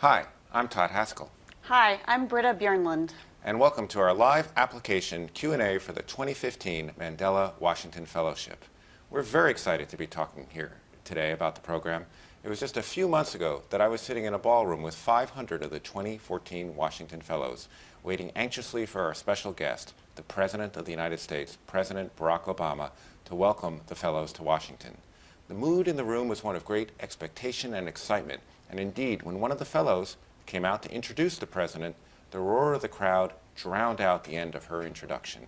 Hi, I'm Todd Haskell. Hi, I'm Britta Björnlund. And welcome to our live application Q&A for the 2015 Mandela Washington Fellowship. We're very excited to be talking here today about the program. It was just a few months ago that I was sitting in a ballroom with 500 of the 2014 Washington Fellows, waiting anxiously for our special guest, the President of the United States, President Barack Obama, to welcome the Fellows to Washington. The mood in the room was one of great expectation and excitement and indeed, when one of the fellows came out to introduce the president, the roar of the crowd drowned out the end of her introduction.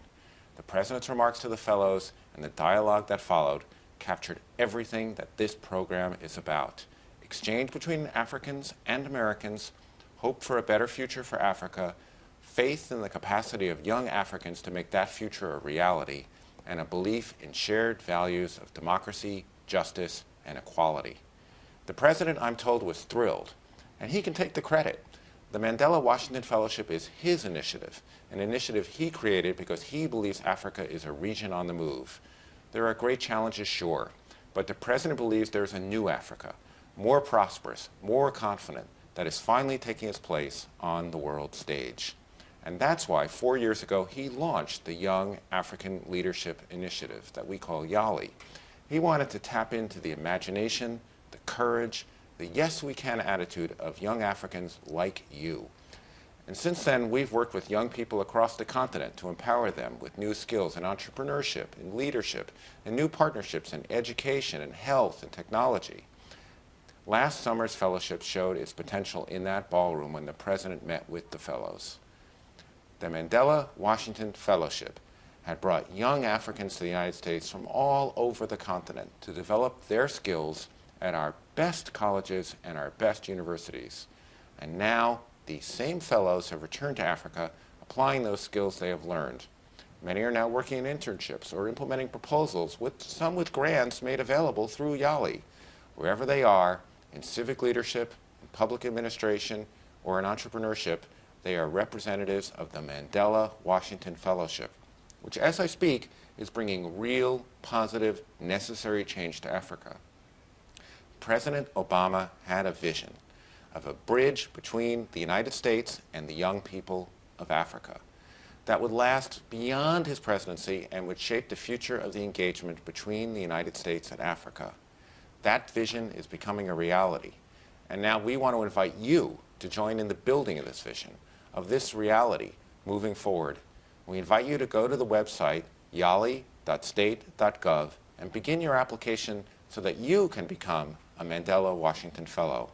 The president's remarks to the fellows and the dialogue that followed captured everything that this program is about. Exchange between Africans and Americans, hope for a better future for Africa, faith in the capacity of young Africans to make that future a reality, and a belief in shared values of democracy, justice, and equality. The president, I'm told, was thrilled, and he can take the credit. The Mandela Washington Fellowship is his initiative, an initiative he created because he believes Africa is a region on the move. There are great challenges, sure, but the president believes there's a new Africa, more prosperous, more confident, that is finally taking its place on the world stage. And that's why four years ago he launched the Young African Leadership Initiative that we call YALI. He wanted to tap into the imagination, courage, the yes we can attitude of young Africans like you. And since then, we've worked with young people across the continent to empower them with new skills in entrepreneurship, in leadership, and new partnerships in education and health and technology. Last summer's fellowship showed its potential in that ballroom when the president met with the fellows. The Mandela Washington Fellowship had brought young Africans to the United States from all over the continent to develop their skills at our best colleges and our best universities. And now these same fellows have returned to Africa applying those skills they have learned. Many are now working in internships or implementing proposals, with some with grants made available through YALI. Wherever they are, in civic leadership, in public administration, or in entrepreneurship, they are representatives of the Mandela Washington Fellowship, which as I speak is bringing real, positive, necessary change to Africa. President Obama had a vision of a bridge between the United States and the young people of Africa that would last beyond his presidency and would shape the future of the engagement between the United States and Africa. That vision is becoming a reality. And now we want to invite you to join in the building of this vision, of this reality moving forward. We invite you to go to the website yali.state.gov and begin your application so that you can become a Mandela Washington Fellow.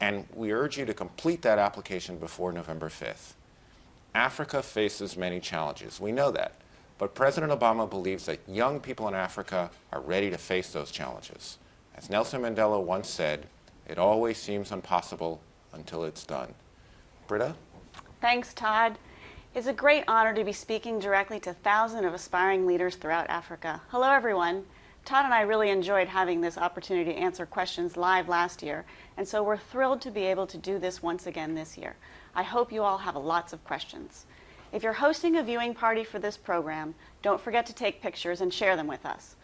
And we urge you to complete that application before November 5th. Africa faces many challenges. We know that. But President Obama believes that young people in Africa are ready to face those challenges. As Nelson Mandela once said, it always seems impossible until it's done. Britta? Thanks, Todd. It's a great honor to be speaking directly to thousands of aspiring leaders throughout Africa. Hello, everyone. Todd and I really enjoyed having this opportunity to answer questions live last year, and so we're thrilled to be able to do this once again this year. I hope you all have lots of questions. If you're hosting a viewing party for this program, don't forget to take pictures and share them with us.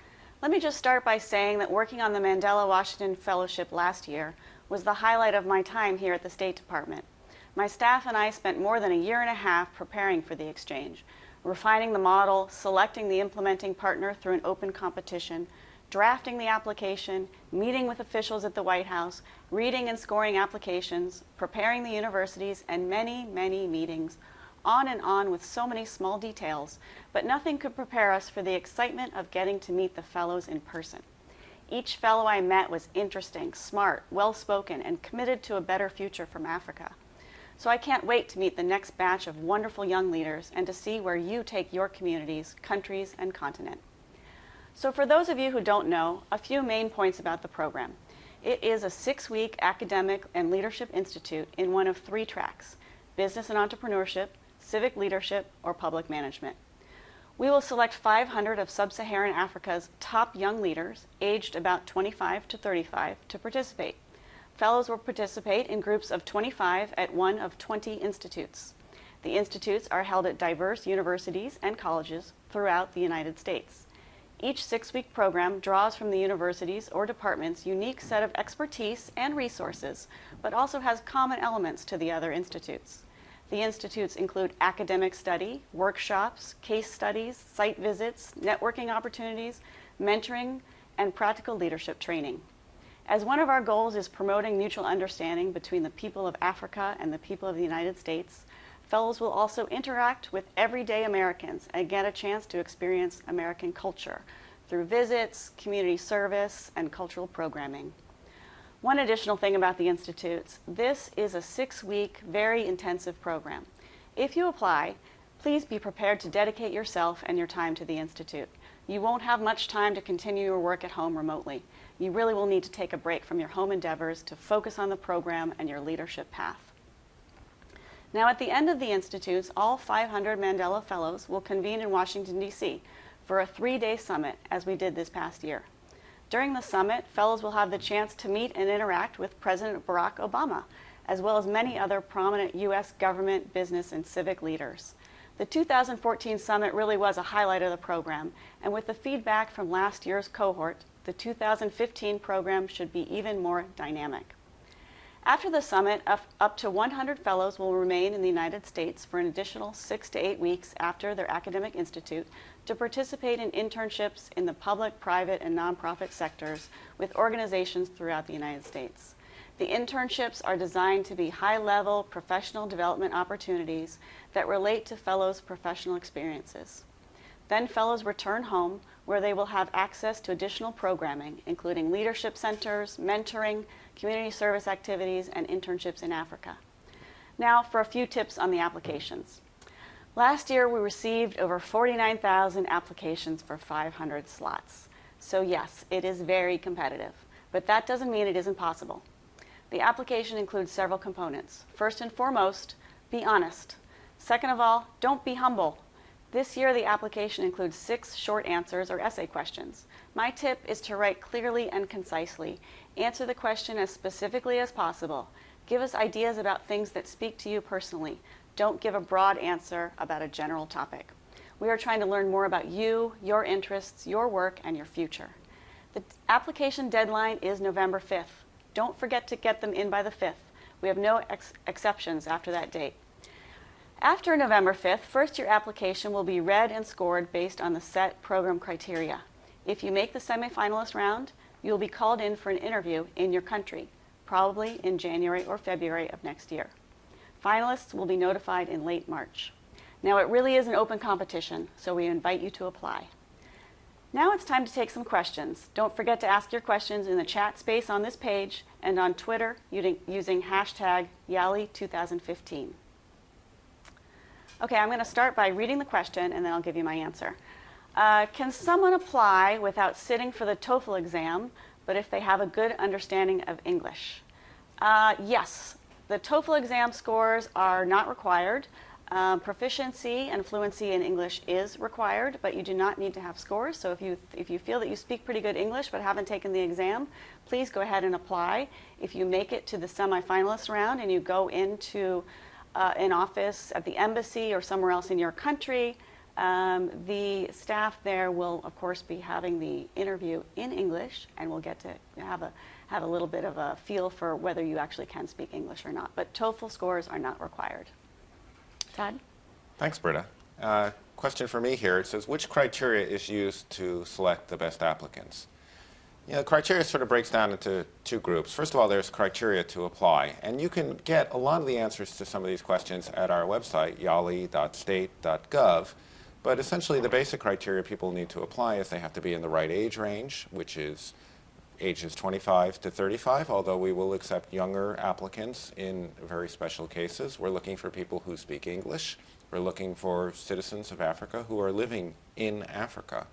Let me just start by saying that working on the Mandela Washington Fellowship last year was the highlight of my time here at the State Department. My staff and I spent more than a year and a half preparing for the exchange, refining the model, selecting the implementing partner through an open competition, drafting the application, meeting with officials at the White House, reading and scoring applications, preparing the universities, and many, many meetings, on and on with so many small details, but nothing could prepare us for the excitement of getting to meet the fellows in person. Each fellow I met was interesting, smart, well-spoken, and committed to a better future from Africa. So I can't wait to meet the next batch of wonderful young leaders and to see where you take your communities, countries, and continent. So for those of you who don't know, a few main points about the program. It is a six-week academic and leadership institute in one of three tracks, business and entrepreneurship, civic leadership, or public management. We will select 500 of sub-Saharan Africa's top young leaders, aged about 25 to 35, to participate. Fellows will participate in groups of 25 at one of 20 institutes. The institutes are held at diverse universities and colleges throughout the United States. Each six week program draws from the university's or department's unique set of expertise and resources, but also has common elements to the other institutes. The institutes include academic study, workshops, case studies, site visits, networking opportunities, mentoring, and practical leadership training. As one of our goals is promoting mutual understanding between the people of Africa and the people of the United States, fellows will also interact with everyday Americans and get a chance to experience American culture through visits, community service, and cultural programming. One additional thing about the Institutes, this is a six-week, very intensive program. If you apply, please be prepared to dedicate yourself and your time to the Institute. You won't have much time to continue your work at home remotely. You really will need to take a break from your home endeavors to focus on the program and your leadership path. Now, at the end of the Institutes, all 500 Mandela Fellows will convene in Washington, D.C. for a three-day summit, as we did this past year. During the summit, fellows will have the chance to meet and interact with President Barack Obama, as well as many other prominent U.S. government, business, and civic leaders. The 2014 summit really was a highlight of the program, and with the feedback from last year's cohort, the 2015 program should be even more dynamic. After the summit, up to 100 fellows will remain in the United States for an additional six to eight weeks after their academic institute to participate in internships in the public, private, and nonprofit sectors with organizations throughout the United States. The internships are designed to be high-level professional development opportunities that relate to fellows' professional experiences. Then fellows return home where they will have access to additional programming, including leadership centers, mentoring, community service activities, and internships in Africa. Now for a few tips on the applications. Last year, we received over 49,000 applications for 500 slots. So yes, it is very competitive, but that doesn't mean it isn't possible. The application includes several components. First and foremost, be honest. Second of all, don't be humble. This year, the application includes six short answers or essay questions. My tip is to write clearly and concisely. Answer the question as specifically as possible. Give us ideas about things that speak to you personally. Don't give a broad answer about a general topic. We are trying to learn more about you, your interests, your work, and your future. The application deadline is November 5th. Don't forget to get them in by the 5th. We have no ex exceptions after that date. After November 5th, first year application will be read and scored based on the set program criteria. If you make the semifinalist round, you'll be called in for an interview in your country, probably in January or February of next year. Finalists will be notified in late March. Now it really is an open competition, so we invite you to apply. Now it's time to take some questions. Don't forget to ask your questions in the chat space on this page and on Twitter using hashtag YALI2015. Okay, I'm going to start by reading the question and then I'll give you my answer. Uh, can someone apply without sitting for the TOEFL exam, but if they have a good understanding of English? Uh, yes, the TOEFL exam scores are not required. Um, proficiency and fluency in English is required, but you do not need to have scores. So if you, if you feel that you speak pretty good English but haven't taken the exam, please go ahead and apply. If you make it to the semifinalist round and you go into uh, in office at the embassy or somewhere else in your country, um, the staff there will, of course, be having the interview in English, and we'll get to have a have a little bit of a feel for whether you actually can speak English or not. But TOEFL scores are not required. Todd? Thanks, Britta. Uh, question for me here. It says, which criteria is used to select the best applicants? You know, criteria sort of breaks down into two groups. First of all, there's criteria to apply. And you can get a lot of the answers to some of these questions at our website, yali.state.gov. But essentially, the basic criteria people need to apply is they have to be in the right age range, which is ages 25 to 35, although we will accept younger applicants in very special cases. We're looking for people who speak English. We're looking for citizens of Africa who are living in Africa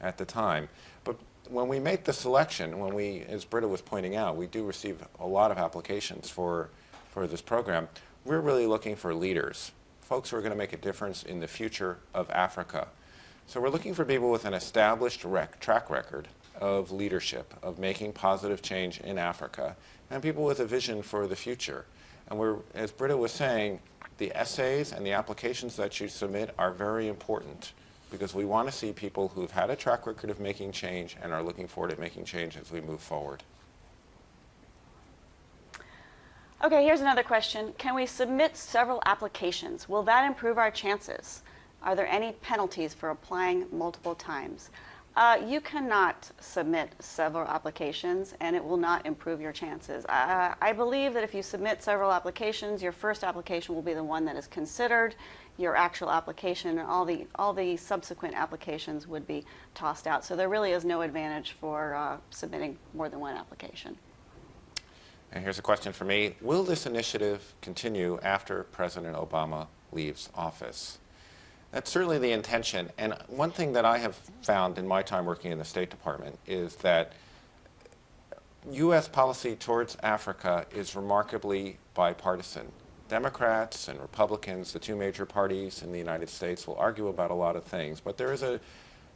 at the time. But when we make the selection, when we, as Britta was pointing out, we do receive a lot of applications for, for this program, we're really looking for leaders, folks who are going to make a difference in the future of Africa. So we're looking for people with an established rec track record of leadership, of making positive change in Africa, and people with a vision for the future. And we're, as Britta was saying, the essays and the applications that you submit are very important because we want to see people who've had a track record of making change and are looking forward to making change as we move forward. Okay, here's another question. Can we submit several applications? Will that improve our chances? Are there any penalties for applying multiple times? Uh, you cannot submit several applications and it will not improve your chances. Uh, I believe that if you submit several applications, your first application will be the one that is considered, your actual application, and all the, all the subsequent applications would be tossed out. So there really is no advantage for uh, submitting more than one application. And here's a question for me. Will this initiative continue after President Obama leaves office? That's certainly the intention. And one thing that I have found in my time working in the State Department is that U.S. policy towards Africa is remarkably bipartisan. Democrats and Republicans, the two major parties in the United States, will argue about a lot of things, but there is an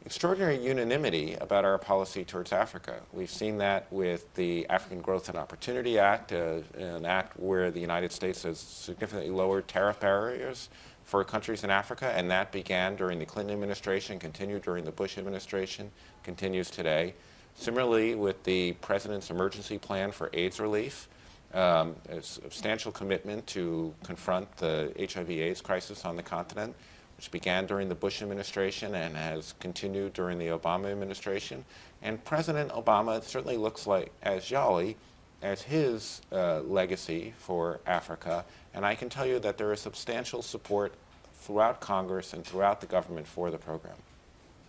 extraordinary unanimity about our policy towards Africa. We've seen that with the African Growth and Opportunity Act, uh, an act where the United States has significantly lowered tariff barriers for countries in Africa, and that began during the Clinton administration, continued during the Bush administration, continues today. Similarly, with the President's emergency plan for AIDS relief, um, a substantial commitment to confront the HIV-AIDS crisis on the continent, which began during the Bush administration and has continued during the Obama administration. And President Obama certainly looks like as YALI as his uh, legacy for Africa. And I can tell you that there is substantial support throughout Congress and throughout the government for the program.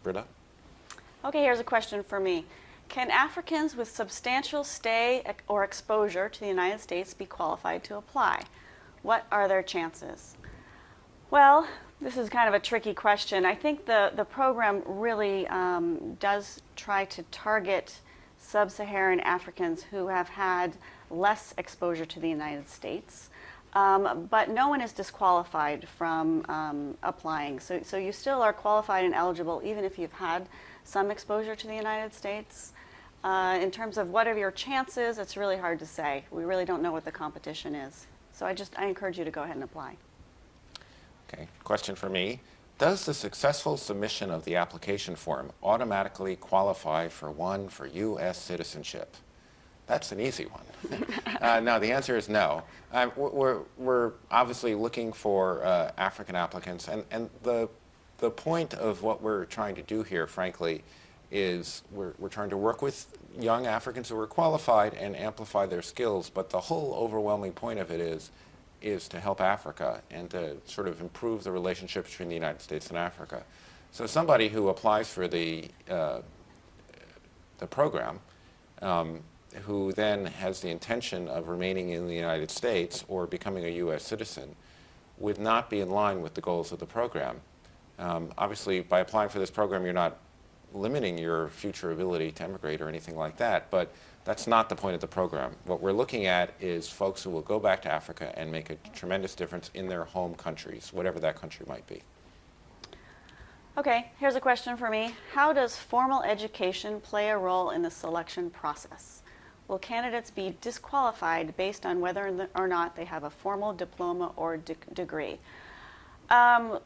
Britta? Okay, here's a question for me. Can Africans with substantial stay or exposure to the United States be qualified to apply? What are their chances? Well, this is kind of a tricky question. I think the, the program really um, does try to target sub-Saharan Africans who have had less exposure to the United States. Um, but no one is disqualified from um, applying. So, so you still are qualified and eligible even if you've had some exposure to the United States. Uh, in terms of what are your chances, it's really hard to say. We really don't know what the competition is. So I just I encourage you to go ahead and apply. Okay, question for me. Does the successful submission of the application form automatically qualify for one for U.S. citizenship? That's an easy one. uh, no, the answer is no. Um, we're, we're obviously looking for uh, African applicants, and, and the, the point of what we're trying to do here, frankly, is we're, we're trying to work with young Africans who are qualified and amplify their skills, but the whole overwhelming point of it is, is to help Africa and to sort of improve the relationship between the United States and Africa. So somebody who applies for the, uh, the program um, who then has the intention of remaining in the United States or becoming a U.S. citizen would not be in line with the goals of the program. Um, obviously, by applying for this program, you're not limiting your future ability to emigrate or anything like that, but that's not the point of the program. What we're looking at is folks who will go back to Africa and make a tremendous difference in their home countries, whatever that country might be. Okay, here's a question for me. How does formal education play a role in the selection process? will candidates be disqualified based on whether or not they have a formal diploma or de degree? Um,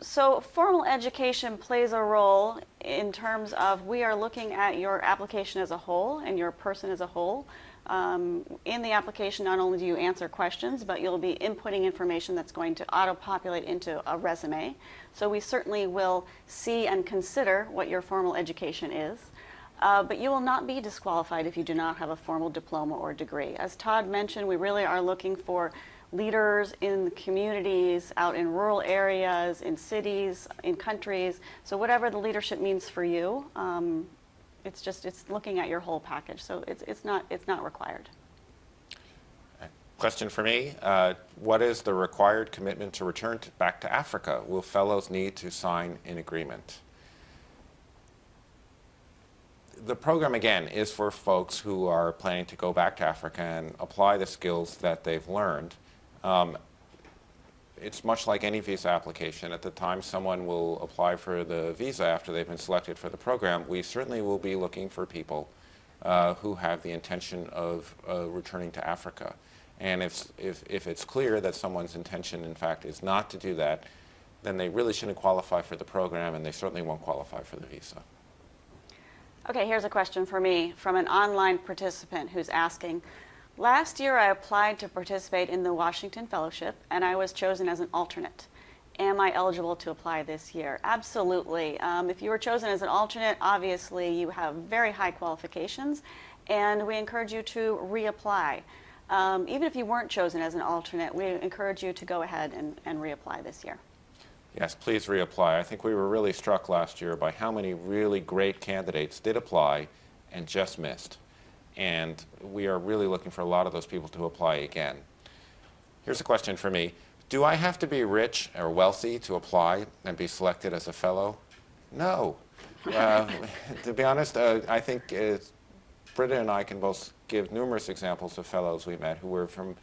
so formal education plays a role in terms of we are looking at your application as a whole and your person as a whole. Um, in the application, not only do you answer questions, but you'll be inputting information that's going to auto-populate into a resume. So we certainly will see and consider what your formal education is. Uh, but you will not be disqualified if you do not have a formal diploma or degree. As Todd mentioned, we really are looking for leaders in communities, out in rural areas, in cities, in countries. So whatever the leadership means for you, um, it's just it's looking at your whole package. So it's it's not it's not required. Question for me: uh, What is the required commitment to return to, back to Africa? Will fellows need to sign an agreement? the program, again, is for folks who are planning to go back to Africa and apply the skills that they've learned. Um, it's much like any visa application. At the time someone will apply for the visa after they've been selected for the program, we certainly will be looking for people uh, who have the intention of uh, returning to Africa. And if, if, if it's clear that someone's intention, in fact, is not to do that, then they really shouldn't qualify for the program and they certainly won't qualify for the visa. Okay, here's a question for me from an online participant who's asking Last year, I applied to participate in the Washington Fellowship and I was chosen as an alternate. Am I eligible to apply this year? Absolutely. Um, if you were chosen as an alternate, obviously you have very high qualifications and we encourage you to reapply. Um, even if you weren't chosen as an alternate, we encourage you to go ahead and, and reapply this year. Yes, please reapply. I think we were really struck last year by how many really great candidates did apply and just missed. And we are really looking for a lot of those people to apply again. Here's a question for me. Do I have to be rich or wealthy to apply and be selected as a fellow? No. Uh, to be honest, uh, I think Britta and I can both give numerous examples of fellows we met who were from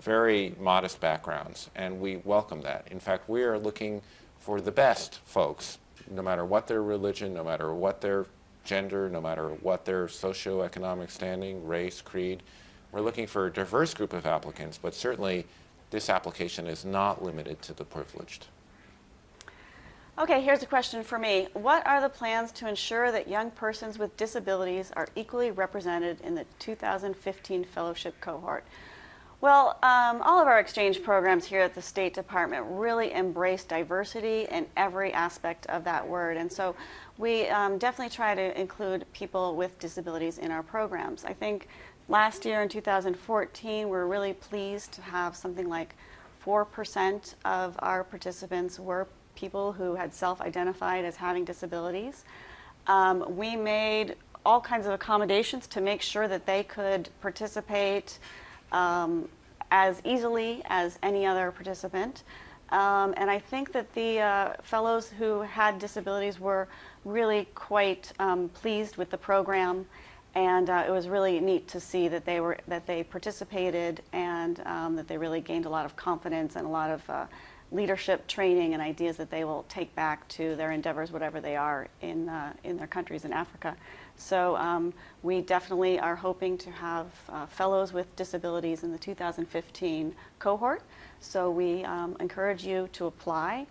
very modest backgrounds, and we welcome that. In fact, we are looking for the best folks, no matter what their religion, no matter what their gender, no matter what their socioeconomic standing, race, creed. We're looking for a diverse group of applicants, but certainly this application is not limited to the privileged. Okay, here's a question for me. What are the plans to ensure that young persons with disabilities are equally represented in the 2015 fellowship cohort? Well, um, all of our exchange programs here at the State Department really embrace diversity in every aspect of that word. And so we um, definitely try to include people with disabilities in our programs. I think last year in 2014, we're really pleased to have something like 4% of our participants were people who had self-identified as having disabilities. Um, we made all kinds of accommodations to make sure that they could participate um, as easily as any other participant. Um, and I think that the uh, fellows who had disabilities were really quite um, pleased with the program, and uh, it was really neat to see that they were that they participated and um, that they really gained a lot of confidence and a lot of uh, leadership training and ideas that they will take back to their endeavors, whatever they are, in, uh, in their countries in Africa. So um, we definitely are hoping to have uh, fellows with disabilities in the 2015 cohort. So we um, encourage you to apply.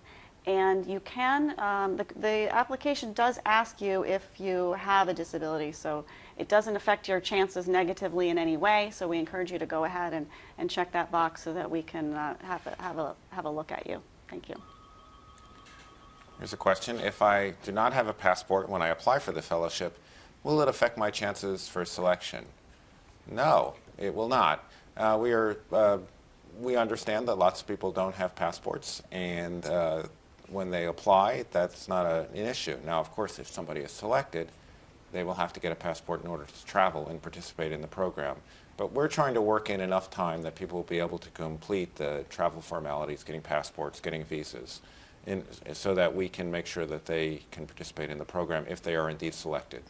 And you can, um, the, the application does ask you if you have a disability. So it doesn't affect your chances negatively in any way. So we encourage you to go ahead and, and check that box so that we can uh, have, a, have, a, have a look at you. Thank you. Here's a question. If I do not have a passport when I apply for the fellowship, will it affect my chances for selection? No, it will not. Uh, we, are, uh, we understand that lots of people don't have passports, and uh, when they apply, that's not a, an issue. Now, of course, if somebody is selected, they will have to get a passport in order to travel and participate in the program. But we're trying to work in enough time that people will be able to complete the travel formalities, getting passports, getting visas, in, so that we can make sure that they can participate in the program if they are indeed selected.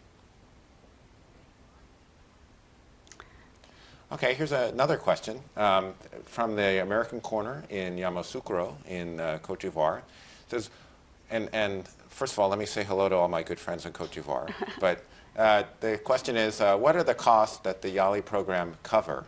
Okay, here's another question um, from the American Corner in Yamoussoukro in uh, Cote d'Ivoire. says, and, and first of all, let me say hello to all my good friends in Cote d'Ivoire. but uh, the question is, uh, what are the costs that the YALI program cover?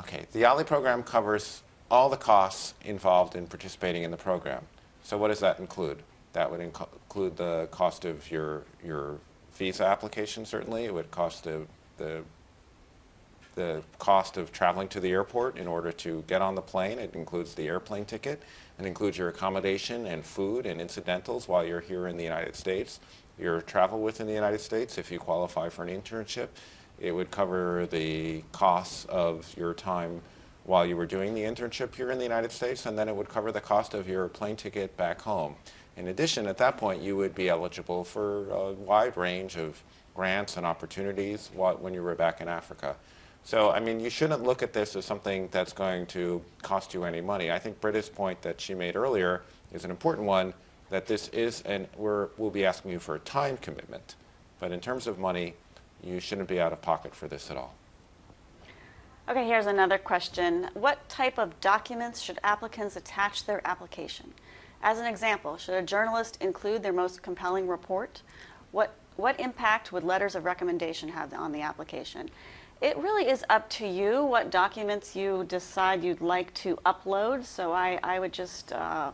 Okay, the YALI program covers all the costs involved in participating in the program. So what does that include? That would inc include the cost of your, your visa application, certainly. It would cost the, the the cost of traveling to the airport in order to get on the plane. It includes the airplane ticket. It includes your accommodation and food and incidentals while you're here in the United States. Your travel within the United States, if you qualify for an internship, it would cover the costs of your time while you were doing the internship here in the United States, and then it would cover the cost of your plane ticket back home. In addition, at that point, you would be eligible for a wide range of grants and opportunities when you were back in Africa. So, I mean, you shouldn't look at this as something that's going to cost you any money. I think Britta's point that she made earlier is an important one, that this is, and we'll be asking you for a time commitment. But in terms of money, you shouldn't be out of pocket for this at all. Okay, here's another question. What type of documents should applicants attach to their application? As an example, should a journalist include their most compelling report? What, what impact would letters of recommendation have on the application? It really is up to you what documents you decide you'd like to upload. So I, I would just uh,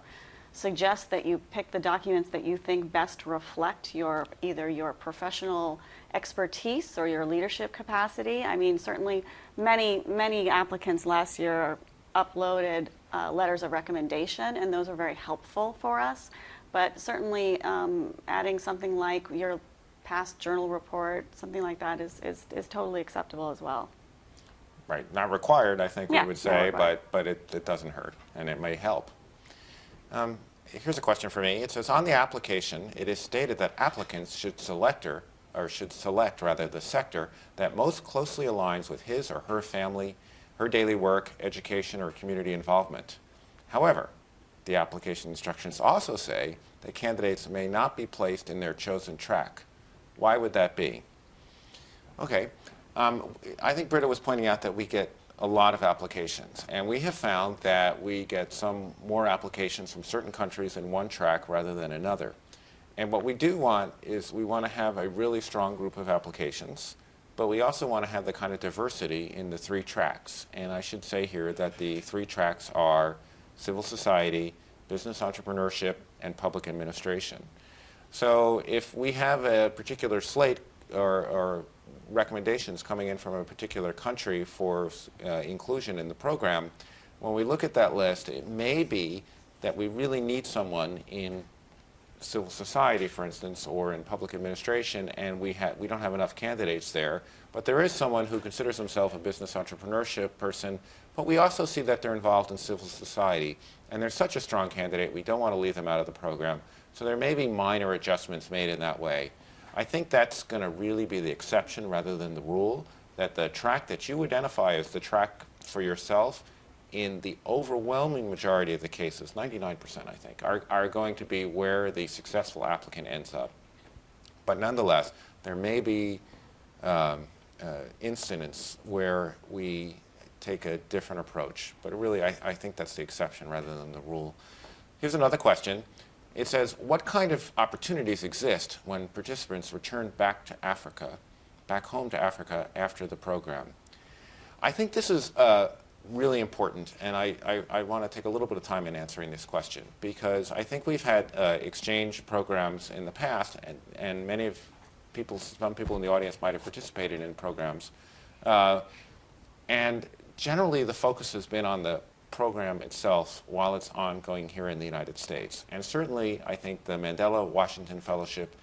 suggest that you pick the documents that you think best reflect your either your professional expertise or your leadership capacity. I mean, certainly many many applicants last year uploaded uh, letters of recommendation, and those are very helpful for us. But certainly, um, adding something like your past journal report, something like that, is, is, is totally acceptable as well. Right, not required, I think Yeah, we would say, but, but it, it doesn't hurt, and it may help. Um, here's a question for me. It says, on the application, it is stated that applicants should select or, or should select rather the sector that most closely aligns with his or her family, her daily work, education, or community involvement. However, the application instructions also say that candidates may not be placed in their chosen track. Why would that be? Okay. Um, I think Britta was pointing out that we get a lot of applications, and we have found that we get some more applications from certain countries in one track rather than another. And what we do want is we want to have a really strong group of applications, but we also want to have the kind of diversity in the three tracks. And I should say here that the three tracks are civil society, business entrepreneurship, and public administration. So if we have a particular slate or, or recommendations coming in from a particular country for uh, inclusion in the program, when we look at that list, it may be that we really need someone in civil society, for instance, or in public administration, and we, we don't have enough candidates there. But there is someone who considers himself a business entrepreneurship person, but we also see that they're involved in civil society. And they're such a strong candidate, we don't want to leave them out of the program. So there may be minor adjustments made in that way. I think that's going to really be the exception rather than the rule, that the track that you identify as the track for yourself in the overwhelming majority of the cases, 99% I think, are, are going to be where the successful applicant ends up. But nonetheless, there may be um, uh, incidents where we take a different approach. But really, I, I think that's the exception rather than the rule. Here's another question. It says, what kind of opportunities exist when participants return back to Africa, back home to Africa after the program? I think this is uh, really important, and I, I, I want to take a little bit of time in answering this question because I think we've had uh, exchange programs in the past, and, and many of people, some people in the audience might have participated in programs. Uh, and generally, the focus has been on the program itself while it's ongoing here in the United States. And certainly, I think the Mandela Washington Fellowship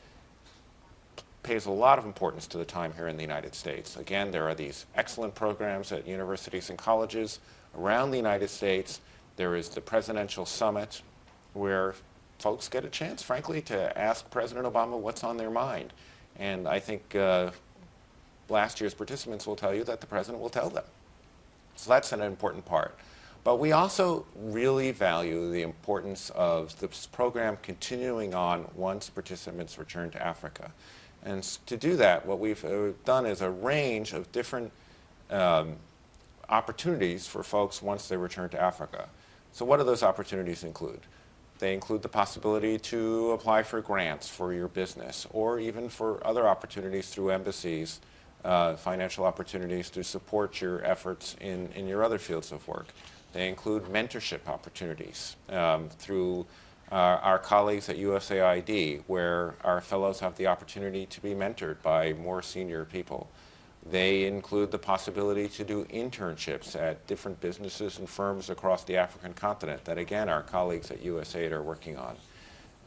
pays a lot of importance to the time here in the United States. Again, there are these excellent programs at universities and colleges around the United States. There is the Presidential Summit, where folks get a chance, frankly, to ask President Obama what's on their mind. And I think uh, last year's participants will tell you that the president will tell them. So that's an important part. But we also really value the importance of this program continuing on once participants return to Africa. And to do that, what we've uh, done is a range of different um, opportunities for folks once they return to Africa. So what do those opportunities include? They include the possibility to apply for grants for your business or even for other opportunities through embassies, uh, financial opportunities to support your efforts in, in your other fields of work. They include mentorship opportunities um, through uh, our colleagues at USAID, where our fellows have the opportunity to be mentored by more senior people. They include the possibility to do internships at different businesses and firms across the African continent that, again, our colleagues at USAID are working on.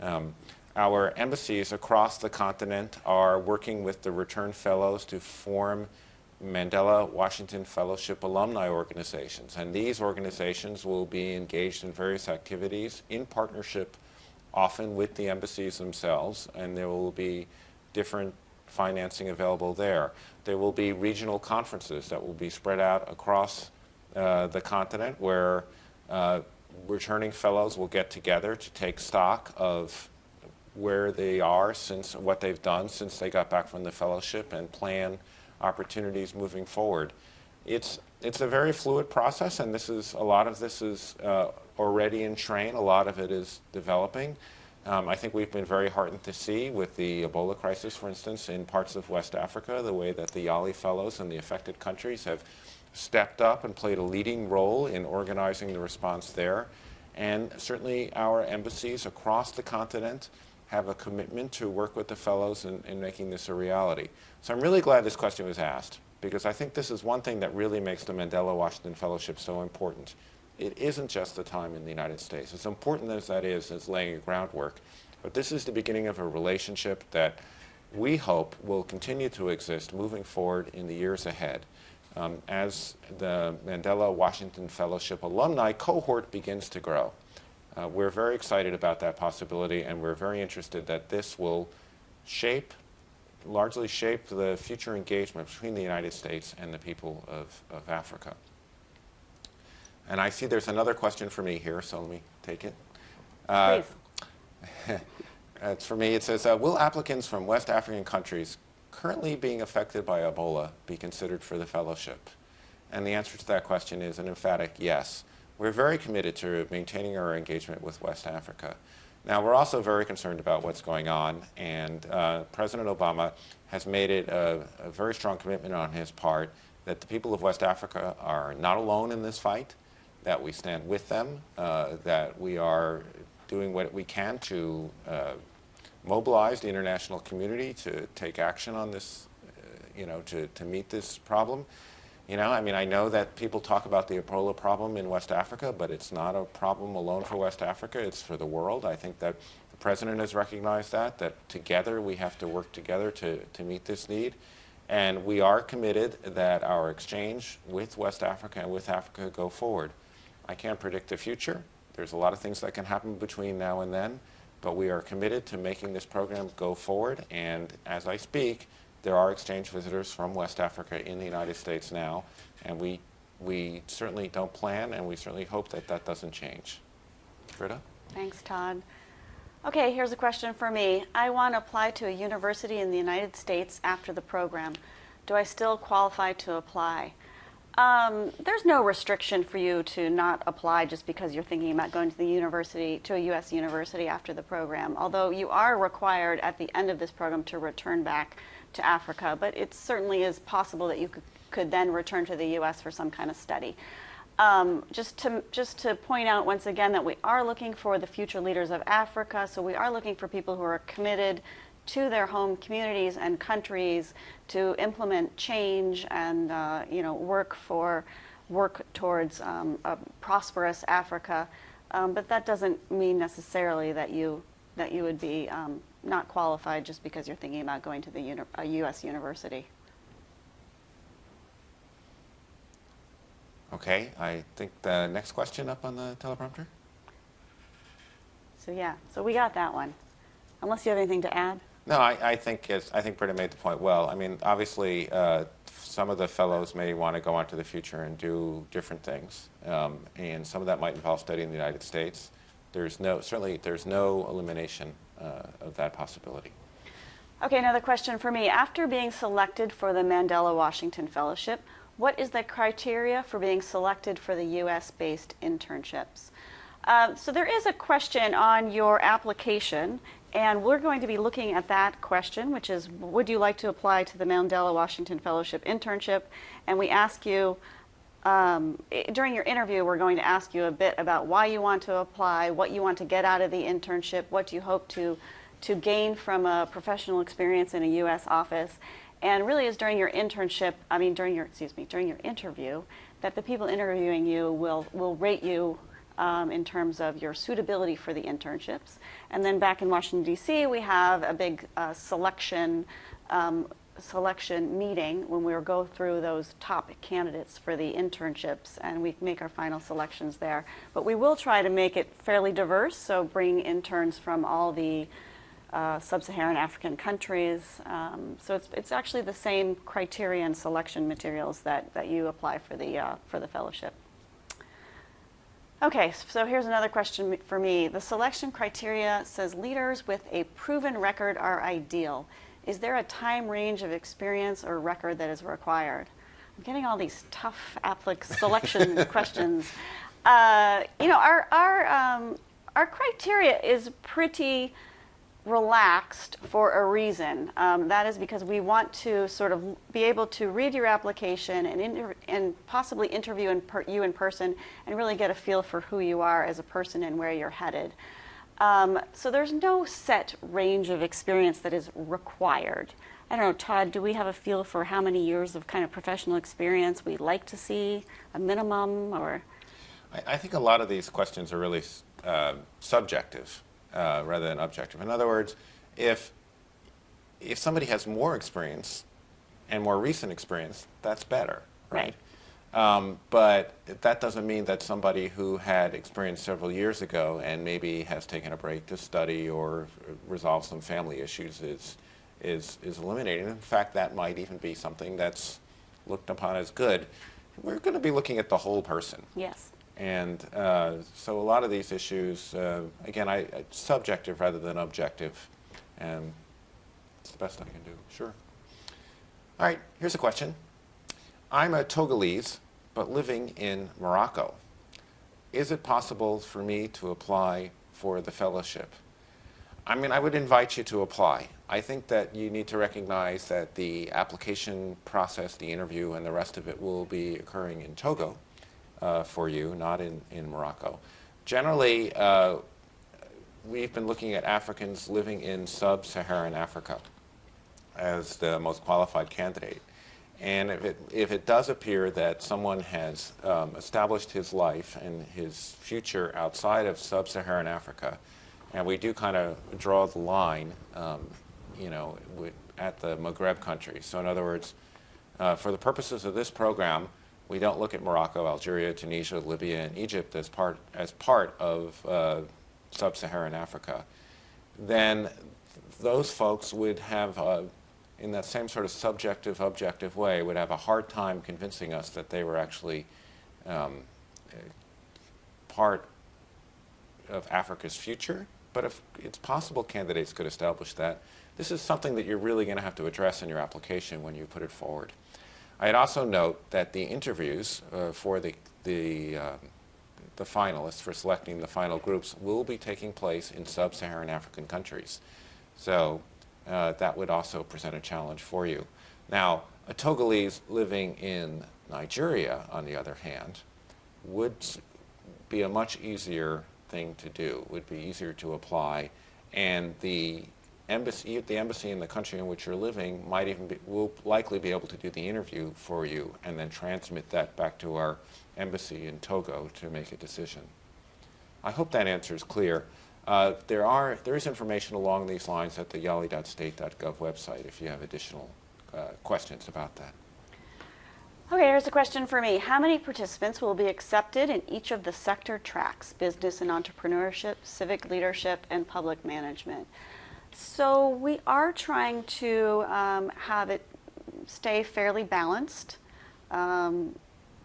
Um, our embassies across the continent are working with the return fellows to form Mandela Washington Fellowship alumni organizations. And these organizations will be engaged in various activities in partnership, often with the embassies themselves, and there will be different financing available there. There will be regional conferences that will be spread out across uh, the continent where uh, returning fellows will get together to take stock of where they are since what they've done since they got back from the fellowship and plan opportunities moving forward. It's, it's a very fluid process, and this is, a lot of this is uh, already in train. A lot of it is developing. Um, I think we've been very heartened to see with the Ebola crisis, for instance, in parts of West Africa, the way that the Yali Fellows in the affected countries have stepped up and played a leading role in organizing the response there. And certainly our embassies across the continent have a commitment to work with the fellows in, in making this a reality. So I'm really glad this question was asked because I think this is one thing that really makes the Mandela Washington Fellowship so important. It isn't just the time in the United States. As important as that is as laying a groundwork, but this is the beginning of a relationship that we hope will continue to exist moving forward in the years ahead um, as the Mandela Washington Fellowship alumni cohort begins to grow. Uh, we're very excited about that possibility, and we're very interested that this will shape, largely shape the future engagement between the United States and the people of, of Africa. And I see there's another question for me here, so let me take it. Uh, Please. it's for me. It says, uh, will applicants from West African countries currently being affected by Ebola be considered for the fellowship? And the answer to that question is an emphatic yes. We're very committed to maintaining our engagement with West Africa. Now, we're also very concerned about what's going on, and uh, President Obama has made it a, a, very strong commitment on his part that the people of West Africa are not alone in this fight, that we stand with them, uh, that we are doing what we can to uh, mobilize the international community to take action on this, uh, you know, to, to meet this problem. You know, I mean, I know that people talk about the Ebola problem in West Africa, but it's not a problem alone for West Africa. It's for the world. I think that the president has recognized that, that together we have to work together to, to meet this need. And we are committed that our exchange with West Africa and with Africa go forward. I can't predict the future. There's a lot of things that can happen between now and then, but we are committed to making this program go forward. And as I speak, there are exchange visitors from West Africa in the United States now, and we, we certainly don't plan, and we certainly hope that that doesn't change. Britta? Thanks, Todd. Okay, here's a question for me. I want to apply to a university in the United States after the program. Do I still qualify to apply? Um, there's no restriction for you to not apply just because you're thinking about going to the university, to a U.S. university after the program, although you are required at the end of this program to return back to Africa, but it certainly is possible that you could, could then return to the U.S. for some kind of study. Um, just to just to point out once again that we are looking for the future leaders of Africa. So we are looking for people who are committed to their home communities and countries to implement change and uh, you know work for work towards um, a prosperous Africa. Um, but that doesn't mean necessarily that you that you would be um, not qualified just because you're thinking about going to the a U.S. university. Okay, I think the next question up on the teleprompter. So yeah, so we got that one. Unless you have anything to add. No, I, I think I think Britta made the point well. I mean, obviously, uh, some of the fellows may want to go on to the future and do different things, um, and some of that might involve studying in the United States. There's no certainly there's no elimination of that possibility. Okay, another question for me. After being selected for the Mandela Washington Fellowship, what is the criteria for being selected for the U.S.-based internships? Uh, so there is a question on your application, and we're going to be looking at that question, which is, would you like to apply to the Mandela Washington Fellowship internship? And we ask you, um, during your interview, we're going to ask you a bit about why you want to apply, what you want to get out of the internship, what you hope to, to gain from a professional experience in a U.S. office. And really is during your internship, I mean during your, excuse me, during your interview, that the people interviewing you will, will rate you um, in terms of your suitability for the internships. And then back in Washington, D.C., we have a big uh, selection um, selection meeting when we go through those top candidates for the internships and we make our final selections there. But we will try to make it fairly diverse, so bring interns from all the uh, sub-Saharan African countries. Um, so it's, it's actually the same criteria and selection materials that, that you apply for the, uh, for the fellowship. Okay, so here's another question for me. The selection criteria says leaders with a proven record are ideal. Is there a time range of experience or record that is required? I'm getting all these tough applic selection questions. Uh, you know, our, our, um, our criteria is pretty relaxed for a reason. Um, that is because we want to sort of be able to read your application and, inter- and possibly interview in per- you in person and really get a feel for who you are as a person and where you're headed. Um, so there's no set range of experience that is required. I don't know, Todd, do we have a feel for how many years of kind of professional experience we'd like to see, a minimum, or? I, I think a lot of these questions are really uh, subjective uh, rather than objective. In other words, if if somebody has more experience and more recent experience, that's better, right? Um, but that doesn't mean that somebody who had experience several years ago and maybe has taken a break to study or resolve some family issues is is is eliminated. In fact, that might even be something that's looked upon as good. We're going to be looking at the whole person. Yes. And uh, so a lot of these issues, uh, again, I, I, subjective rather than objective, and it's the best I can do. Sure. All right, here's a question. I'm a Togolese, but living in Morocco. Is it possible for me to apply for the fellowship? I mean, I would invite you to apply. I think that you need to recognize that the application process, the interview, and the rest of it will be occurring in Togo uh, for you, not in, in Morocco. Generally, uh, we've been looking at Africans living in sub-Saharan Africa as the most qualified candidate. And if it, if it does appear that someone has um, established his life and his future outside of sub-Saharan Africa, and we do kind of draw the line, um, you know, at the Maghreb countries. So in other words, uh, for the purposes of this program, we don't look at Morocco, Algeria, Tunisia, Libya, and Egypt as part, as part of uh, sub-Saharan Africa, then those folks would have, a, in that same sort of subjective, objective way, would have a hard time convincing us that they were actually um, part of Africa's future. But if it's possible candidates could establish that, this is something that you're really going to have to address in your application when you put it forward. I'd also note that the interviews uh, for the, the, uh, the finalists, for selecting the final groups, will be taking place in sub-Saharan African countries. So uh, that would also present a challenge for you. Now, a Togolese living in Nigeria, on the other hand, would be a much easier thing to do, would be easier to apply, and the embassy, the embassy in the country in which you're living might even be, will likely be able to do the interview for you and then transmit that back to our embassy in Togo to make a decision. I hope that answer is clear. Uh, there, are, there is information along these lines at the yali.state.gov website if you have additional uh, questions about that. Okay, here's a question for me. How many participants will be accepted in each of the sector tracks, business and entrepreneurship, civic leadership, and public management? So we are trying to um, have it stay fairly balanced. Um,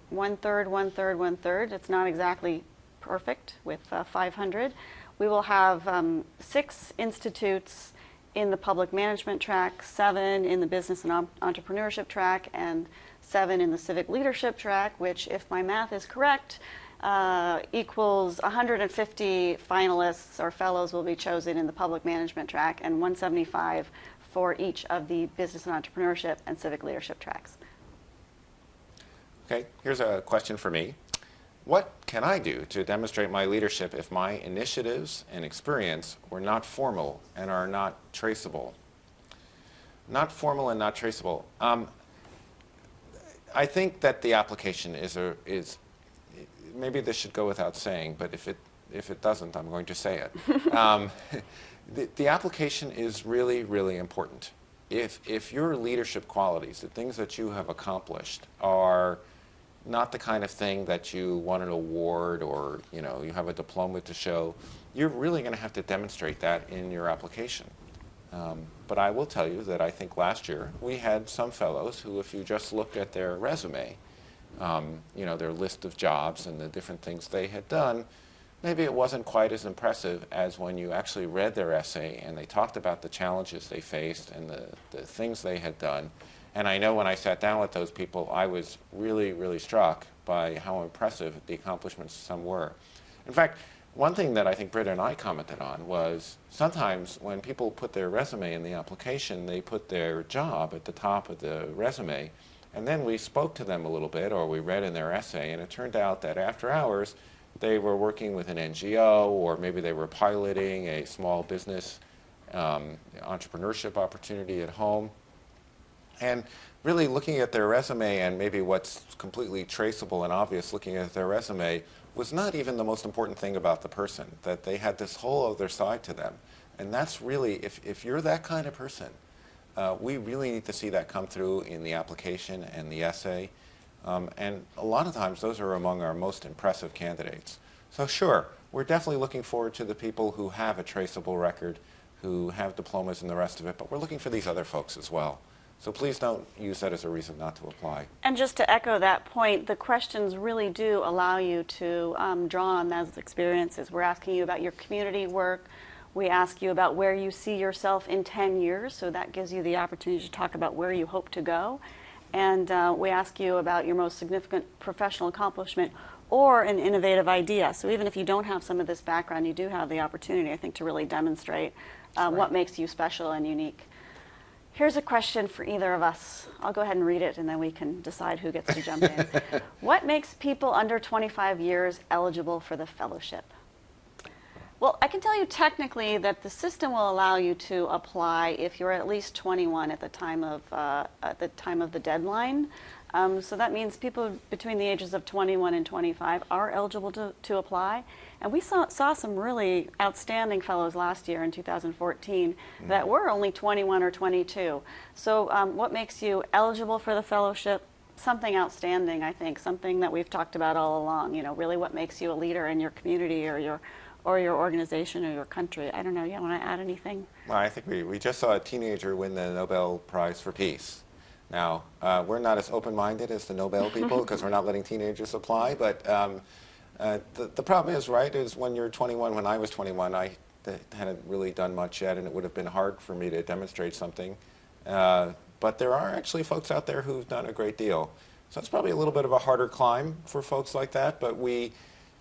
one third, one third, one third. It's not exactly perfect with uh, 500. We will have um, six institutes in the public management track, seven in the business and entrepreneurship track, and seven in the civic leadership track, which, if my math is correct, uh, equals 150 finalists or fellows will be chosen in the public management track and 175 for each of the business and entrepreneurship and civic leadership tracks. Okay, here's a question for me. What can I do to demonstrate my leadership if my initiatives and experience were not formal and are not traceable? Not formal and not traceable. Um, I think that the application is, a, is maybe this should go without saying, but if it, if it doesn't, I'm going to say it. um, the, the application is really, really important. If, if your leadership qualities, the things that you have accomplished, are not the kind of thing that you won an award or you know you have a diploma to show, you're really going to have to demonstrate that in your application. Um, but I will tell you that I think last year we had some fellows who, if you just looked at their resume, um, you know, their list of jobs and the different things they had done, maybe it wasn't quite as impressive as when you actually read their essay and they talked about the challenges they faced and the, the things they had done. And I know when I sat down with those people, I was really, really struck by how impressive the accomplishments some were. In fact, one thing that I think Britta and I commented on was sometimes when people put their resume in the application, they put their job at the top of the resume. And then we spoke to them a little bit, or we read in their essay, and it turned out that after hours, they were working with an NGO, or maybe they were piloting a small business um, entrepreneurship opportunity at home. And really looking at their resume and maybe what's completely traceable and obvious looking at their resume was not even the most important thing about the person, that they had this whole other side to them. And that's really, if, if you're that kind of person, uh, we really need to see that come through in the application and the essay. Um, and a lot of times those are among our most impressive candidates. So sure, we're definitely looking forward to the people who have a traceable record, who have diplomas and the rest of it, but we're looking for these other folks as well. So please don't use that as a reason not to apply. And just to echo that point, the questions really do allow you to um, draw on those experiences. We're asking you about your community work. We ask you about where you see yourself in 10 years, so that gives you the opportunity to talk about where you hope to go. And uh, we ask you about your most significant professional accomplishment or an innovative idea. So even if you don't have some of this background, you do have the opportunity, I think, to really demonstrate uh, right. what makes you special and unique. Here's a question for either of us. I'll go ahead and read it and then we can decide who gets to jump in. what makes people under 25 years eligible for the fellowship? Well, I can tell you technically that the system will allow you to apply if you're at least 21 at the time of, uh, at the, time of the deadline. Um, so that means people between the ages of 21 and 25 are eligible to, to apply. And we saw, saw some really outstanding fellows last year in 2014 mm. that were only 21 or 22. So um, what makes you eligible for the fellowship? Something outstanding, I think, something that we've talked about all along, you know, really what makes you a leader in your community or your or your organization or your country. I don't know, you want to add anything? Well, I think we, we just saw a teenager win the Nobel Prize for Peace. Now, uh, we're not as open-minded as the Nobel people because we're not letting teenagers apply, but um, uh, the, the problem is, right, is when you're 21, when I was 21, I hadn't really done much yet, and it would have been hard for me to demonstrate something. Uh, but there are actually folks out there who've done a great deal. So it's probably a little bit of a harder climb for folks like that, but we,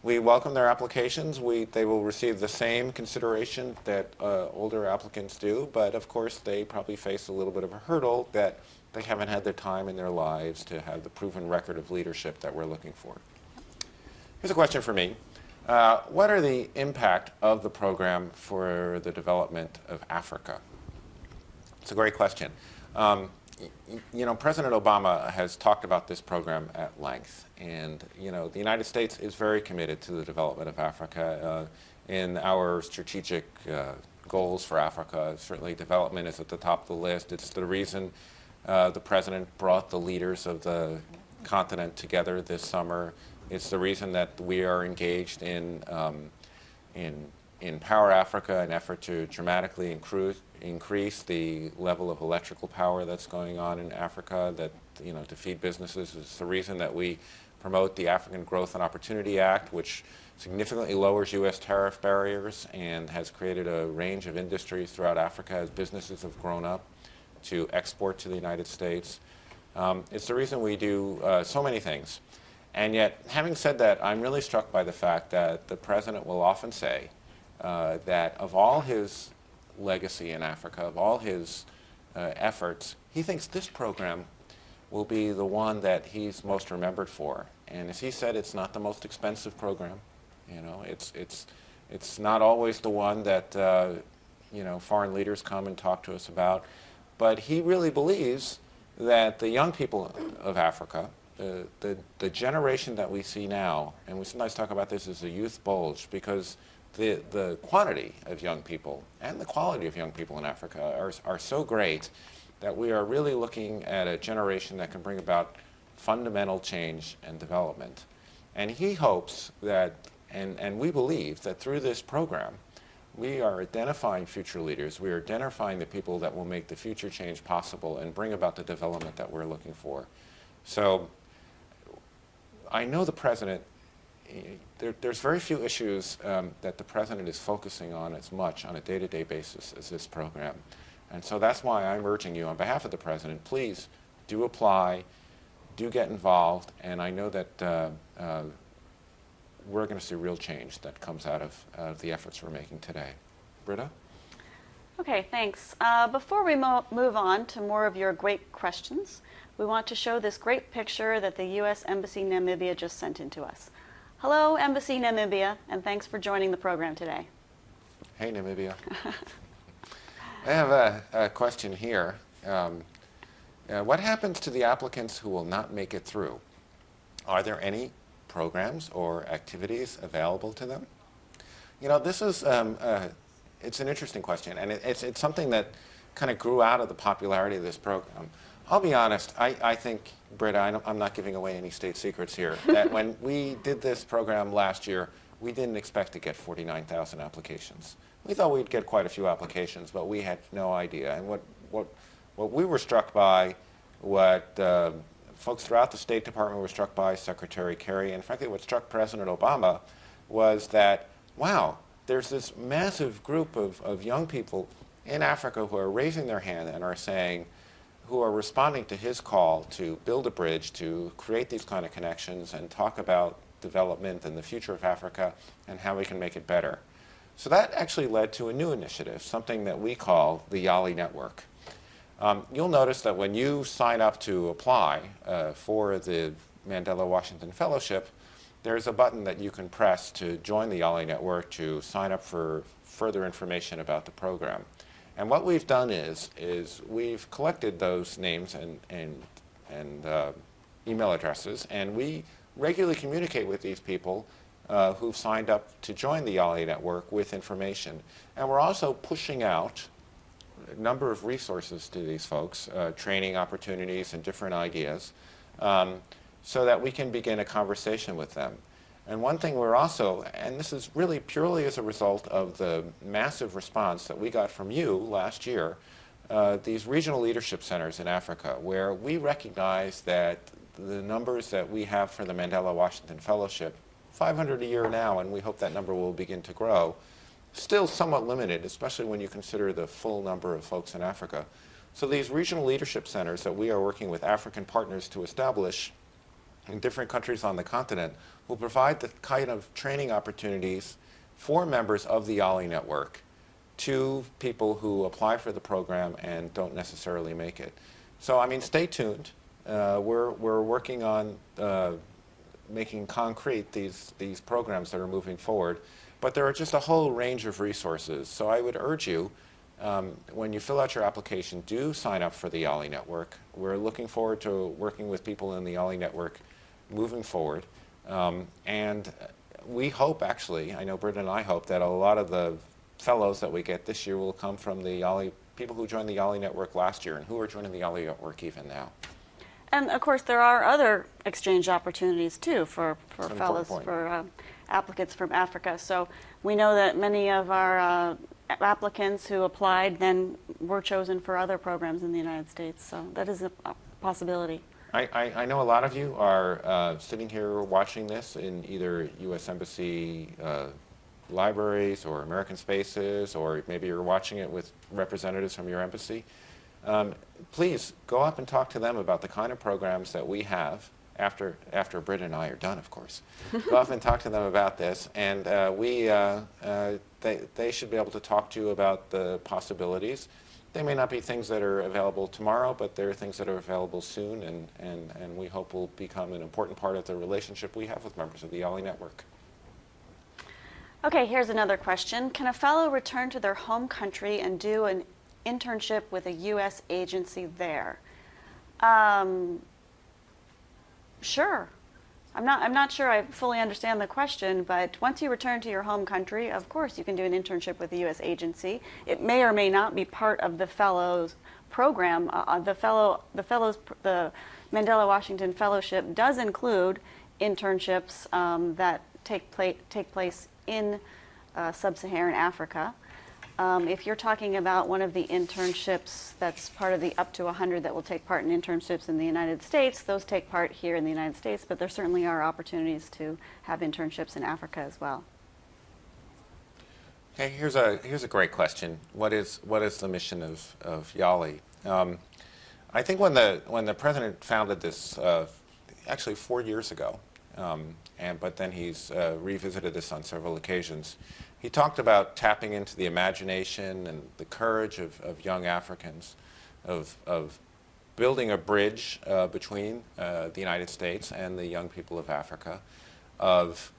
we welcome their applications. We, they will receive the same consideration that uh, older applicants do, but of course they probably face a little bit of a hurdle that they haven't had the time in their lives to have the proven record of leadership that we're looking for. Here's a question for me. Uh, what are the impact of the program for the development of Africa? It's a great question. Um, you know, President Obama has talked about this program at length, and you know, the United States is very committed to the development of Africa. Uh, in our strategic uh, goals for Africa, certainly development is at the top of the list. It's the reason uh, the president brought the leaders of the continent together this summer it's the reason that we are engaged in, um, in, in Power Africa, an effort to dramatically increase, increase the level of electrical power that's going on in Africa, that, you know, to feed businesses. It's the reason that we promote the African Growth and Opportunity Act, which significantly lowers U.S. tariff barriers and has created a range of industries throughout Africa as businesses have grown up to export to the United States. Um, it's the reason we do uh, so many things. And yet, having said that, I'm really struck by the fact that the president will often say uh, that of all his legacy in Africa, of all his uh, efforts, he thinks this program will be the one that he's most remembered for. And as he said, it's not the most expensive program. You know, it's, it's, it's not always the one that, uh, you know, foreign leaders come and talk to us about. But he really believes that the young people of Africa, the, the, generation that we see now, and we sometimes talk about this as a youth bulge, because the, the quantity of young people and the quality of young people in Africa are, are so great that we are really looking at a generation that can bring about fundamental change and development. And he hopes that, and, and we believe that through this program, we are identifying future leaders. We are identifying the people that will make the future change possible and bring about the development that we're looking for. So I know the president, there, there's very few issues um, that the president is focusing on as much on a day-to-day -day basis as this program. And so that's why I'm urging you on behalf of the president, please do apply, do get involved, and I know that uh, uh, we're going to see real change that comes out of, of the efforts we're making today. Britta? Okay, thanks. Uh, before we mo move on to more of your great questions, we want to show this great picture that the U.S. Embassy Namibia just sent in to us. Hello, Embassy Namibia, and thanks for joining the program today. Hey, Namibia. I have a, a question here. Um, uh, what happens to the applicants who will not make it through? Are there any programs or activities available to them? You know, this is, um, uh, it's an interesting question, and it, it's, it's something that kind of grew out of the popularity of this program. I'll be honest, I, I think, Britta, I am not giving away any state secrets here, that when we did this program last year, we didn't expect to get 49,000 applications. We thought we'd get quite a few applications, but we had no idea. And what, what, what we were struck by, what uh, folks throughout the State Department were struck by, Secretary Kerry, and frankly what struck President Obama, was that, wow, there's this massive group of, of young people in Africa who are raising their hand and are saying, who are responding to his call to build a bridge, to create these kind of connections and talk about development and the future of Africa and how we can make it better. So that actually led to a new initiative, something that we call the YALI Network. Um, you'll notice that when you sign up to apply uh, for the Mandela Washington Fellowship, there's a button that you can press to join the YALI Network to sign up for further information about the program. And what we've done is, is we've collected those names and, and, and uh, email addresses, and we regularly communicate with these people uh, who've signed up to join the YALI network with information. And we're also pushing out a number of resources to these folks, uh, training opportunities and different ideas, um, so that we can begin a conversation with them. And one thing we're also, and this is really purely as a result of the massive response that we got from you last year, uh, these regional leadership centers in Africa, where we recognize that the numbers that we have for the Mandela Washington Fellowship 500 a year now, and we hope that number will begin to grow. Still somewhat limited, especially when you consider the full number of folks in Africa. So these regional leadership centers that we are working with African partners to establish in different countries on the continent will provide the kind of training opportunities for members of the YALI network to people who apply for the program and don't necessarily make it. So, I mean, stay tuned. Uh, we're, we're working on uh, making concrete these, these programs that are moving forward. But there are just a whole range of resources. So I would urge you, um, when you fill out your application, do sign up for the YALI network. We're looking forward to working with people in the YALI network moving forward. Um, and we hope, actually, I know Britta and I hope, that a lot of the fellows that we get this year will come from the YALI, people who joined the YALI network last year and who are joining the YALI network even now. And of course, there are other exchange opportunities too for, for fellows, for uh, applicants from Africa. So we know that many of our uh, applicants who applied then were chosen for other programs in the United States. So that is a possibility. I, I, I know a lot of you are uh, sitting here watching this in either U.S. Embassy uh, libraries or American Spaces, or maybe you're watching it with representatives from your embassy. Um, please go up and talk to them about the kind of programs that we have after, after Britt and I are done, of course. go up and talk to them about this, and uh, we, uh, uh, they, they should be able to talk to you about the possibilities. They may not be things that are available tomorrow, but they're things that are available soon, and, and, and we hope will become an important part of the relationship we have with members of the YALI network. Okay, here's another question. Can a fellow return to their home country and do an internship with a U.S. agency there? Um, sure. I'm not, I'm not sure I fully understand the question, but once you return to your home country, of course you can do an internship with a U.S. agency. It may or may not be part of the fellows program. Uh, uh the fellow, the fellows, the Mandela Washington Fellowship does include internships um, that take, pla take place in uh, sub-Saharan Africa. Um, if you're talking about one of the internships that's part of the up to 100 that will take part in internships in the United States, those take part here in the United States, but there certainly are opportunities to have internships in Africa as well. Okay, here's a, here's a great question. What is, what is the mission of, of YALI? Um, I think when the, when the president founded this, uh, actually four years ago, Um, and, but then he's uh, revisited this on several occasions. He talked about tapping into the imagination and the courage of, of young Africans, of, of building a bridge uh, between uh, the United States and the young people of Africa, of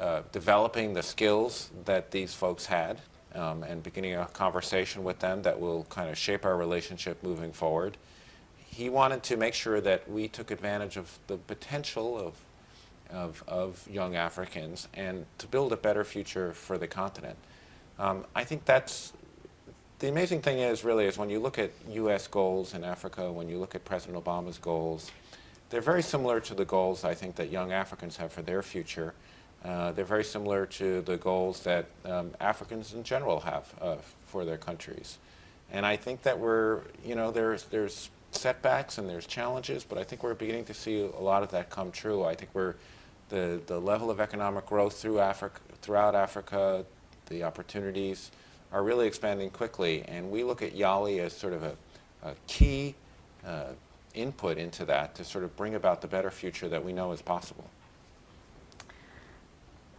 uh, developing the skills that these folks had um, and beginning a conversation with them that will kind of shape our relationship moving forward. He wanted to make sure that we took advantage of the potential of, of, of young Africans and to build a better future for the continent. Um, I think that's the amazing thing is really is when you look at U.S. goals in Africa, when you look at President Obama's goals, they're very similar to the goals I think that young Africans have for their future. Uh, they're very similar to the goals that um, Africans in general have uh, for their countries. And I think that we're, you know, there's, there's setbacks and there's challenges, but I think we're beginning to see a lot of that come true. I think we're, the, the level of economic growth through Africa, throughout Africa, the opportunities are really expanding quickly. And we look at YALI as sort of a, a key uh, input into that to sort of bring about the better future that we know is possible.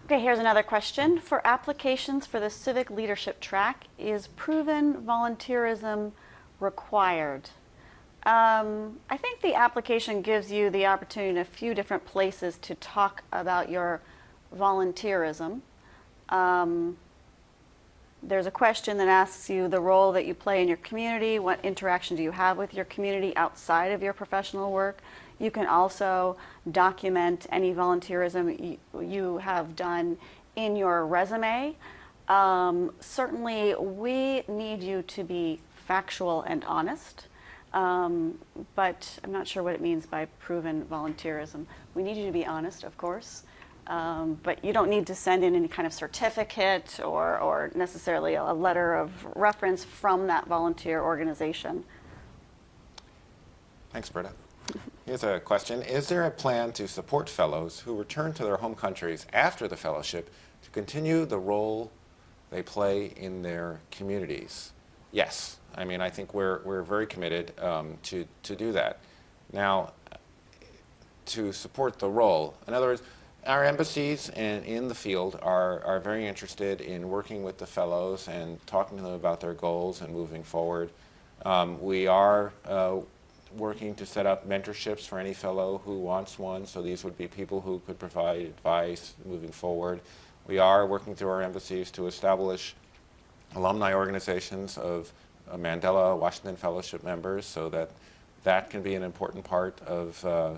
Okay, here's another question. For applications for the civic leadership track, is proven volunteerism required? Um, I think the application gives you the opportunity in a few different places to talk about your volunteerism. Um, there's a question that asks you the role that you play in your community, what interaction do you have with your community outside of your professional work. You can also document any volunteerism you, have done in your resume. Um, certainly, we need you to be factual and honest, um, but I'm not sure what it means by proven volunteerism. We need you to be honest, of course, um, but you don't need to send in any kind of certificate or, or necessarily a letter of reference from that volunteer organization. Thanks, Britta. Here's a question. Is there a plan to support fellows who return to their home countries after the fellowship to continue the role they play in their communities? Yes. I mean, I think we're, we're very committed um, to, to do that. Now, to support the role, in other words, our embassies and in the field are, are very interested in working with the fellows and talking to them about their goals and moving forward. Um, we are uh, working to set up mentorships for any fellow who wants one. So these would be people who could provide advice moving forward. We are working through our embassies to establish alumni organizations of Mandela Washington Fellowship members so that that can be an important part of uh,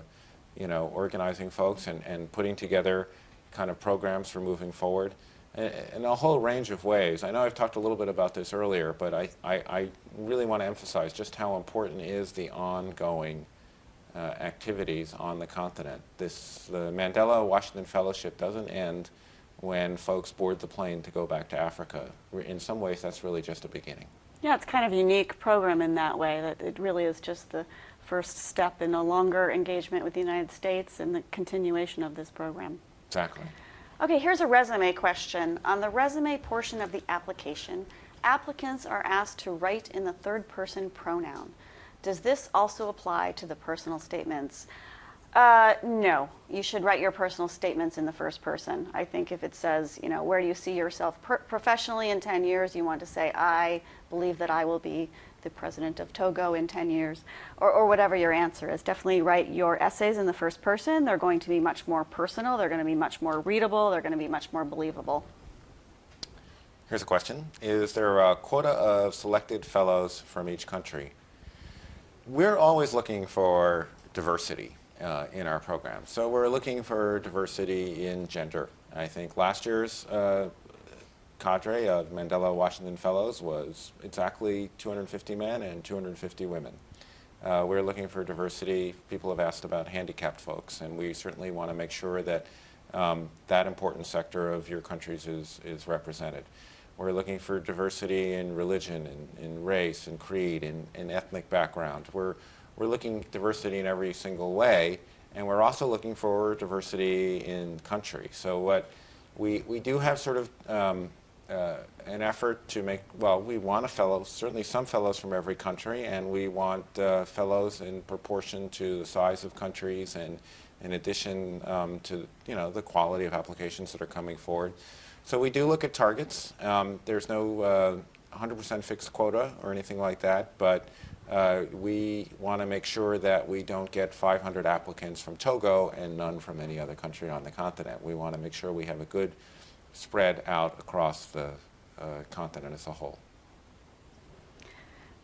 you know, organizing folks and, and putting together kind of programs for moving forward in a whole range of ways. I know I've talked a little bit about this earlier, but I, I, I really want to emphasize just how important is the ongoing uh, activities on the continent. This, the Mandela Washington Fellowship doesn't end when folks board the plane to go back to Africa. In some ways, that's really just a beginning. Yeah, it's kind of a unique program in that way, that it really is just the first step in a longer engagement with the United States and the continuation of this program. Exactly. Okay, here's a resume question. On the resume portion of the application, applicants are asked to write in the third person pronoun. Does this also apply to the personal statements? Uh, no, you should write your personal statements in the first person. I think if it says, you know, where do you see yourself professionally in 10 years, you want to say, I believe that I will be the president of Togo in 10 years, or, or whatever your answer is. Definitely write your essays in the first person. They're going to be much more personal, they're going to be much more readable, they're going to be much more believable. Here's a question Is there a quota of selected fellows from each country? We're always looking for diversity uh, in our program. So we're looking for diversity in gender. I think last year's uh, cadre of Mandela Washington Fellows was exactly 250 men and 250 women. Uh, we're looking for diversity. People have asked about handicapped folks, and we certainly want to make sure that um, that important sector of your countries is, is represented. We're looking for diversity in religion, in, in race, and creed, in, in ethnic background. We're, we're looking at diversity in every single way, and we're also looking for diversity in country. So what we, we do have sort of um, uh, an effort to make, well, we want a fellow, certainly some fellows from every country, and we want uh, fellows in proportion to the size of countries and in addition um, to, you know, the quality of applications that are coming forward. So we do look at targets. Um, there's no 100% uh, fixed quota or anything like that, but uh, we want to make sure that we don't get 500 applicants from Togo and none from any other country on the continent. We want to make sure we have a good spread out across the uh, continent as a whole.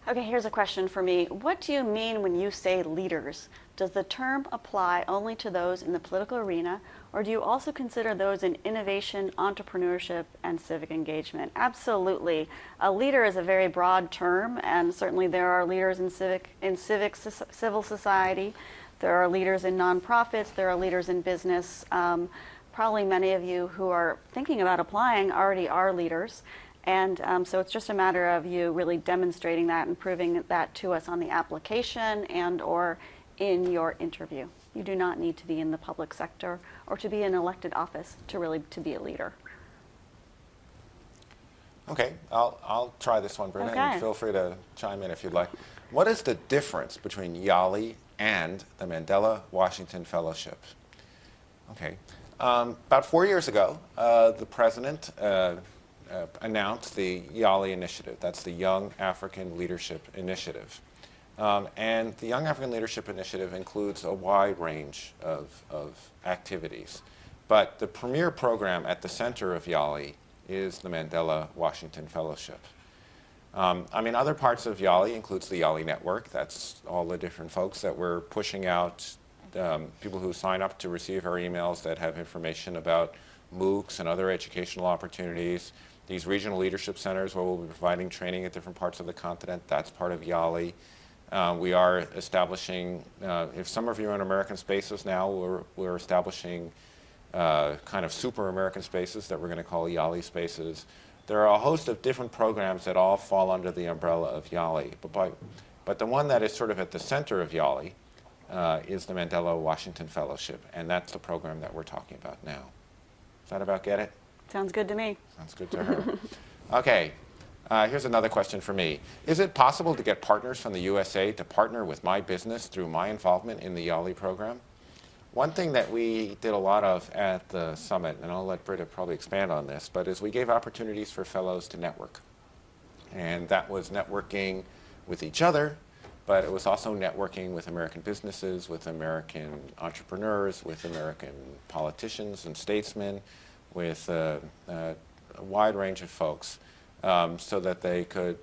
Okay, here's a question for me. What do you mean when you say leaders? Does the term apply only to those in the political arena, or do you also consider those in innovation, entrepreneurship, and civic engagement? Absolutely. A leader is a very broad term, and certainly there are leaders in civic, in civic civil society. There are leaders in nonprofits. There are leaders in business. Um, probably many of you who are thinking about applying already are leaders. And um, so it's just a matter of you really demonstrating that and proving that to us on the application and or in your interview. You do not need to be in the public sector or to be in elected office to really to be a leader. Okay, I'll, I'll try this one, Brenda, okay. and feel free to chime in if you'd like. What is the difference between YALI and the Mandela Washington Fellowship? Okay, um, about four years ago, uh, the president uh, uh, announced the YALI initiative. That's the Young African Leadership Initiative. Um, and the Young African Leadership Initiative includes a wide range of, of activities. But the premier program at the center of YALI is the Mandela Washington Fellowship. Um, I mean, other parts of YALI includes the YALI Network. That's all the different folks that we're pushing out, um, people who sign up to receive our emails that have information about MOOCs and other educational opportunities. These regional leadership centers where we'll be providing training at different parts of the continent, that's part of YALI. Uh, we are establishing, uh, if some of you are in American spaces now, we're, we're establishing uh, kind of super American spaces that we're going to call YALI spaces. There are a host of different programs that all fall under the umbrella of YALI. But, by, but the one that is sort of at the center of YALI uh, is the Mandela Washington Fellowship, and that's the program that we're talking about now. Is that about get it? Sounds good to me. Sounds good to her. okay, uh, here's another question for me. Is it possible to get partners from the USA to partner with my business through my involvement in the YALI program? One thing that we did a lot of at the summit, and I'll let Britta probably expand on this, but is we gave opportunities for fellows to network. And that was networking with each other, but it was also networking with American businesses, with American entrepreneurs, with American politicians and statesmen, with uh, a wide range of folks um, so that they could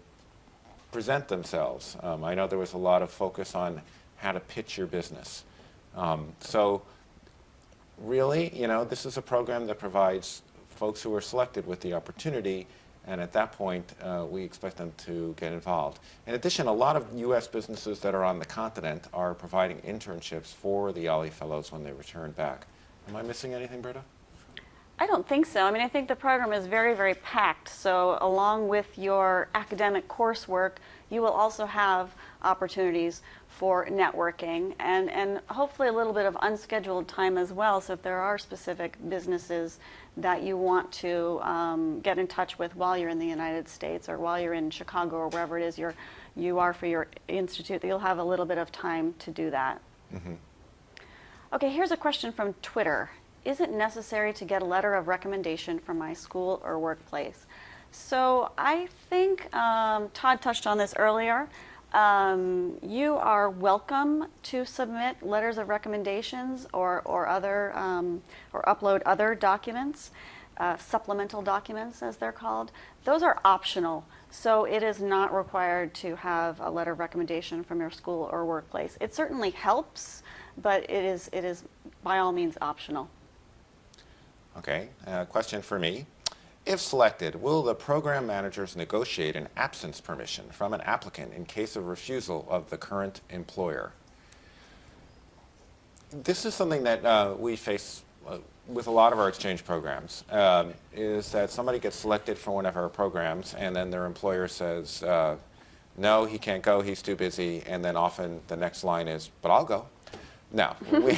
present themselves. Um, I know there was a lot of focus on how to pitch your business. Um, so really, you know, this is a program that provides folks who are selected with the opportunity and at that point, uh, we expect them to get involved. In addition, a lot of U.S. businesses that are on the continent are providing internships for the YALI Fellows when they return back. Am I missing anything, Britta? I don't think so. I mean, I think the program is very, very packed. So along with your academic coursework, you will also have opportunities for networking and, and hopefully a little bit of unscheduled time as well. So if there are specific businesses that you want to um, get in touch with while you're in the United States or while you're in Chicago or wherever it is you're, you are for your institute, you'll have a little bit of time to do that. Mm -hmm. Okay, here's a question from Twitter is it necessary to get a letter of recommendation from my school or workplace? So I think um, Todd touched on this earlier. Um, you are welcome to submit letters of recommendations or, or other um, or upload other documents, uh, supplemental documents as they're called. Those are optional. So it is not required to have a letter of recommendation from your school or workplace. It certainly helps, but it is, it is by all means optional. Okay, uh, question for me. If selected, will the program managers negotiate an absence permission from an applicant in case of refusal of the current employer? This is something that uh, we face uh, with a lot of our exchange programs, um, is that somebody gets selected for one of our programs and then their employer says, uh, no, he can't go, he's too busy, and then often the next line is, but I'll go. No, we,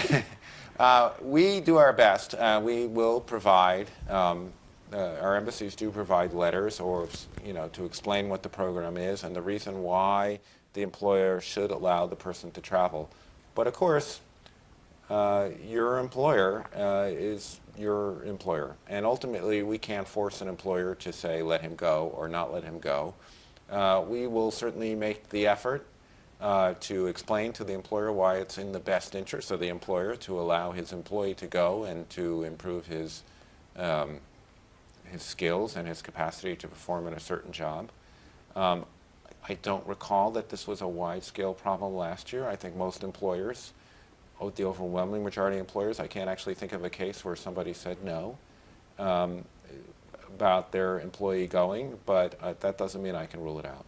Uh, we do our best. Uh, we will provide um, uh, our embassies do provide letters or, you know, to explain what the program is and the reason why the employer should allow the person to travel. But of course, uh, your employer uh, is your employer. And ultimately, we can't force an employer to say, let him go or not let him go. We will certainly make the effort uh, to explain to the employer why it's in the best interest of the employer to allow his employee to go and to improve his, um, his skills and his capacity to perform in a certain job. Um, I don't recall that this was a wide-scale problem last year. I think most employers the overwhelming majority of employers, I can't actually think of a case where somebody said no um, about their employee going, but uh, that doesn't mean I can rule it out.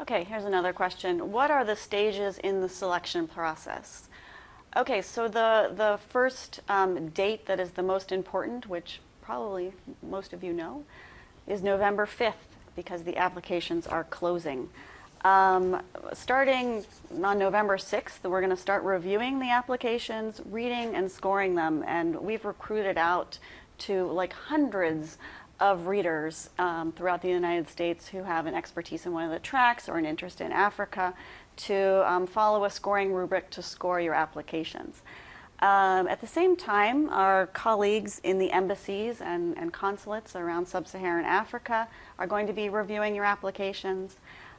Okay, here's another question. What are the stages in the selection process? Okay, so the, the first um, date that is the most important, which probably most of you know, is November 5th because the applications are closing. Um, starting on November 6th, we're going to start reviewing the applications, reading and scoring them, and we've recruited out to like hundreds of readers um, throughout the United States who have an expertise in one of the tracks or an interest in Africa to um, follow a scoring rubric to score your applications. Um, at the same time, our colleagues in the embassies and, and consulates around sub-Saharan Africa are going to be reviewing your applications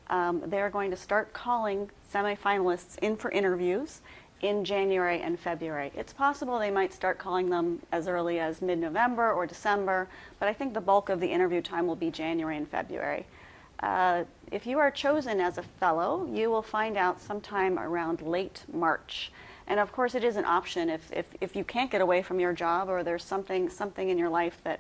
um, they're going to start calling semifinalists in for interviews in January and February. It's possible they might start calling them as early as mid-November or December, but I think the bulk of the interview time will be January and February. Uh, if you are chosen as a fellow, you will find out sometime around late March. And of course, it is an option if, if, if you can't get away from your job or there's something, something in your life that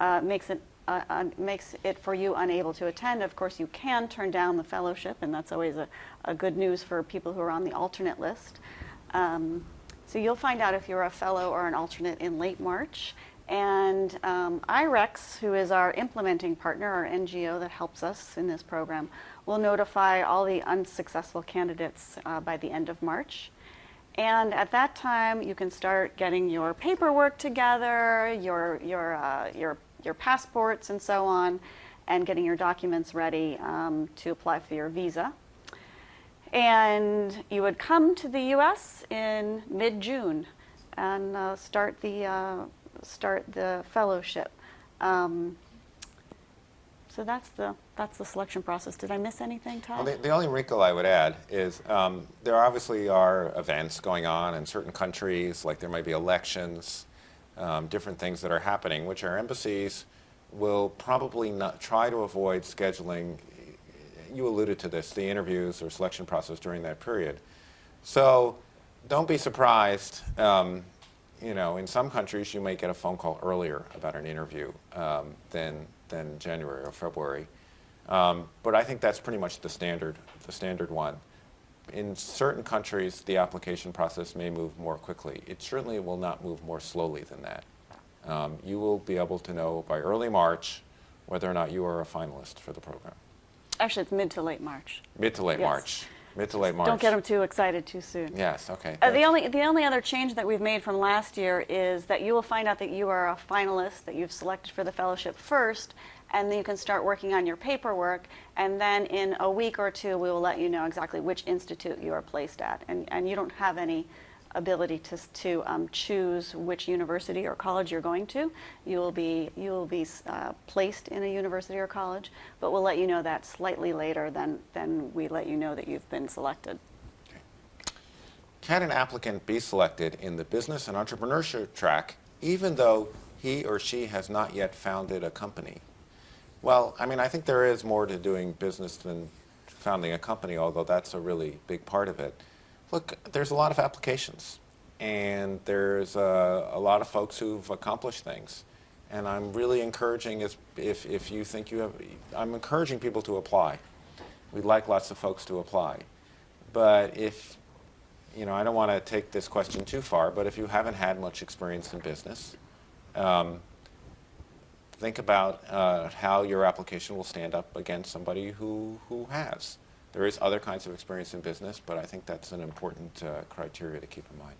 uh, makes it uh, uh, makes it for you unable to attend, of course you can turn down the fellowship, and that's always a, a good news for people who are on the alternate list. Um, so you'll find out if you're a fellow or an alternate in late March. And um, IREX, who is our implementing partner, our NGO that helps us in this program, will notify all the unsuccessful candidates uh, by the end of March. And at that time, you can start getting your paperwork together, your, your, uh, your your passports and so on, and getting your documents ready um, to apply for your visa. And you would come to the U.S. in mid-June and uh, start the uh, start the fellowship. Um, so that's the that's the selection process. Did I miss anything, Todd? Well, the, the only wrinkle I would add is um, there obviously are events going on in certain countries, like there might be elections um, different things that are happening, which our embassies will probably not try to avoid scheduling. You alluded to this, the interviews or selection process during that period. So don't be surprised. Um, you know, in some countries, you may get a phone call earlier about an interview um, than, than January or February. Um, but I think that's pretty much the standard, the standard one in certain countries, the application process may move more quickly. It certainly will not move more slowly than that. Um, you will be able to know by early March whether or not you are a finalist for the program. Actually, it's mid to late March. Mid to late yes. March. Mid to late March. Don't get them too excited too soon. Yes, okay. Uh, the, only, the only other change that we've made from last year is that you will find out that you are a finalist, that you've selected for the fellowship first, and then you can start working on your paperwork. And then in a week or two, we will let you know exactly which institute you are placed at. And, and you don't have any ability to, to um, choose which university or college you're going to. You will be, you will be uh, placed in a university or college, but we'll let you know that slightly later than, than we let you know that you've been selected. Can an applicant be selected in the business and entrepreneurship track even though he or she has not yet founded a company? Well, I mean, I think there is more to doing business than founding a company, although that's a really big part of it. Look, there's a lot of applications, and there's a, a lot of folks who've accomplished things. And I'm really encouraging, if, if, if you think you have, I'm encouraging people to apply. We'd like lots of folks to apply. But if, you know, I don't want to take this question too far, but if you haven't had much experience in business, um, think about uh, how your application will stand up against somebody who, who has. There is other kinds of experience in business, but I think that's an important uh, criteria to keep in mind.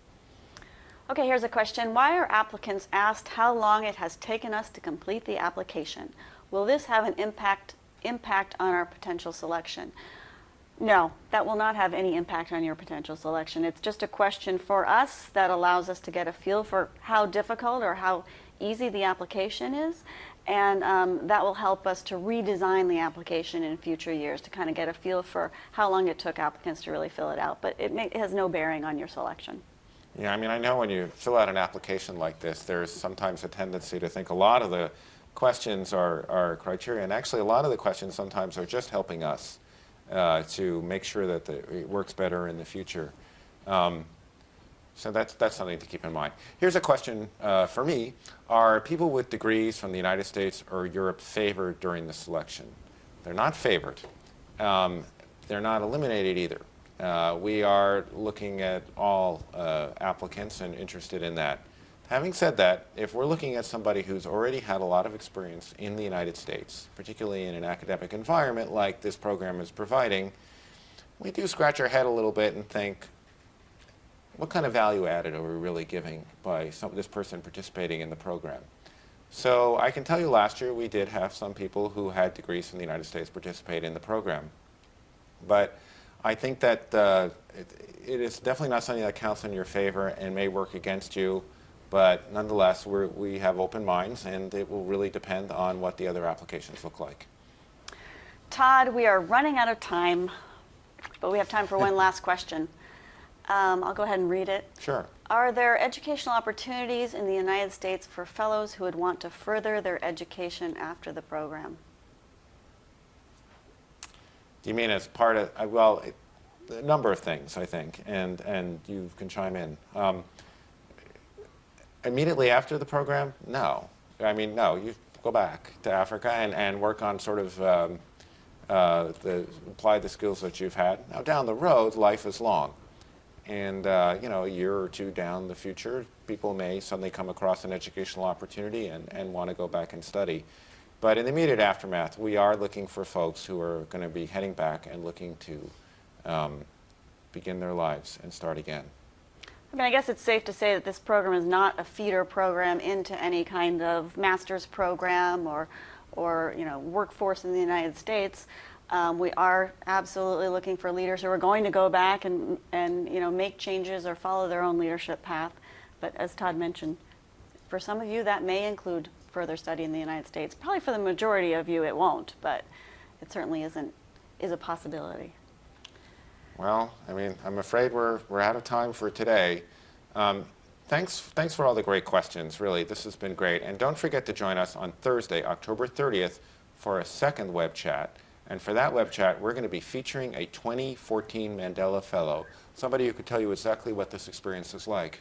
Okay, here's a question. Why are applicants asked how long it has taken us to complete the application? Will this have an impact, impact on our potential selection? No, that will not have any impact on your potential selection. It's just a question for us that allows us to get a feel for how difficult or how easy the application is. And um, that will help us to redesign the application in future years to kind of get a feel for how long it took applicants to really fill it out. But it, may, it has no bearing on your selection. Yeah, I mean, I know when you fill out an application like this, there's sometimes a tendency to think a lot of the questions are, are criteria, and actually a lot of the questions sometimes are just helping us uh, to make sure that the, it works better in the future. Um, so that's, that's something to keep in mind. Here's a question uh, for me. Are people with degrees from the United States or Europe favored during the selection? They're not favored. Um, they're not eliminated either. Uh, we are looking at all uh, applicants and interested in that. Having said that, if we're looking at somebody who's already had a lot of experience in the United States, particularly in an academic environment like this program is providing, we do scratch our head a little bit and think, what kind of value added are we really giving by some, this person participating in the program? So I can tell you last year we did have some people who had degrees from the United States participate in the program. But I think that uh, it, it is definitely not something that counts in your favor and may work against you. But nonetheless, we have open minds, and it will really depend on what the other applications look like. Todd, we are running out of time, but we have time for one last question. Um, I'll go ahead and read it. Sure. Are there educational opportunities in the United States for fellows who would want to further their education after the program? Do you mean as part of, uh, well, it, a number of things, I think, and, and you can chime in. Um, immediately after the program, no. I mean, no, you go back to Africa and, and work on sort of um, uh, the, apply the skills that you've had. Now, down the road, life is long. And, uh, you know, a year or two down the future, people may suddenly come across an educational opportunity and, and want to go back and study. But in the immediate aftermath, we are looking for folks who are going to be heading back and looking to um, begin their lives and start again. I mean, I guess it's safe to say that this program is not a feeder program into any kind of master's program or, or you know, workforce in the United States. Um, we are absolutely looking for leaders who are going to go back and, and you know, make changes or follow their own leadership path. But as Todd mentioned, for some of you, that may include further study in the United States. Probably for the majority of you, it won't, but it certainly isn't is a possibility. Well, I mean, I'm afraid we're we're out of time for today. Um, thanks thanks for all the great questions. Really, this has been great. And don't forget to join us on Thursday, October 30th, for a second web chat. And for that web chat, we're going to be featuring a 2014 Mandela Fellow, somebody who could tell you exactly what this experience is like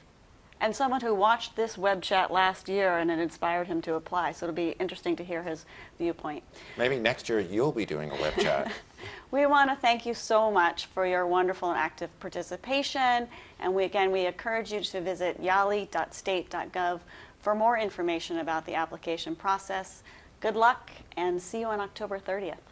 and someone who watched this web chat last year and it inspired him to apply. So it'll be interesting to hear his viewpoint. Maybe next year you'll be doing a web chat. we want to thank you so much for your wonderful and active participation. And we, again, we encourage you to visit yali.state.gov for more information about the application process. Good luck and see you on October 30th.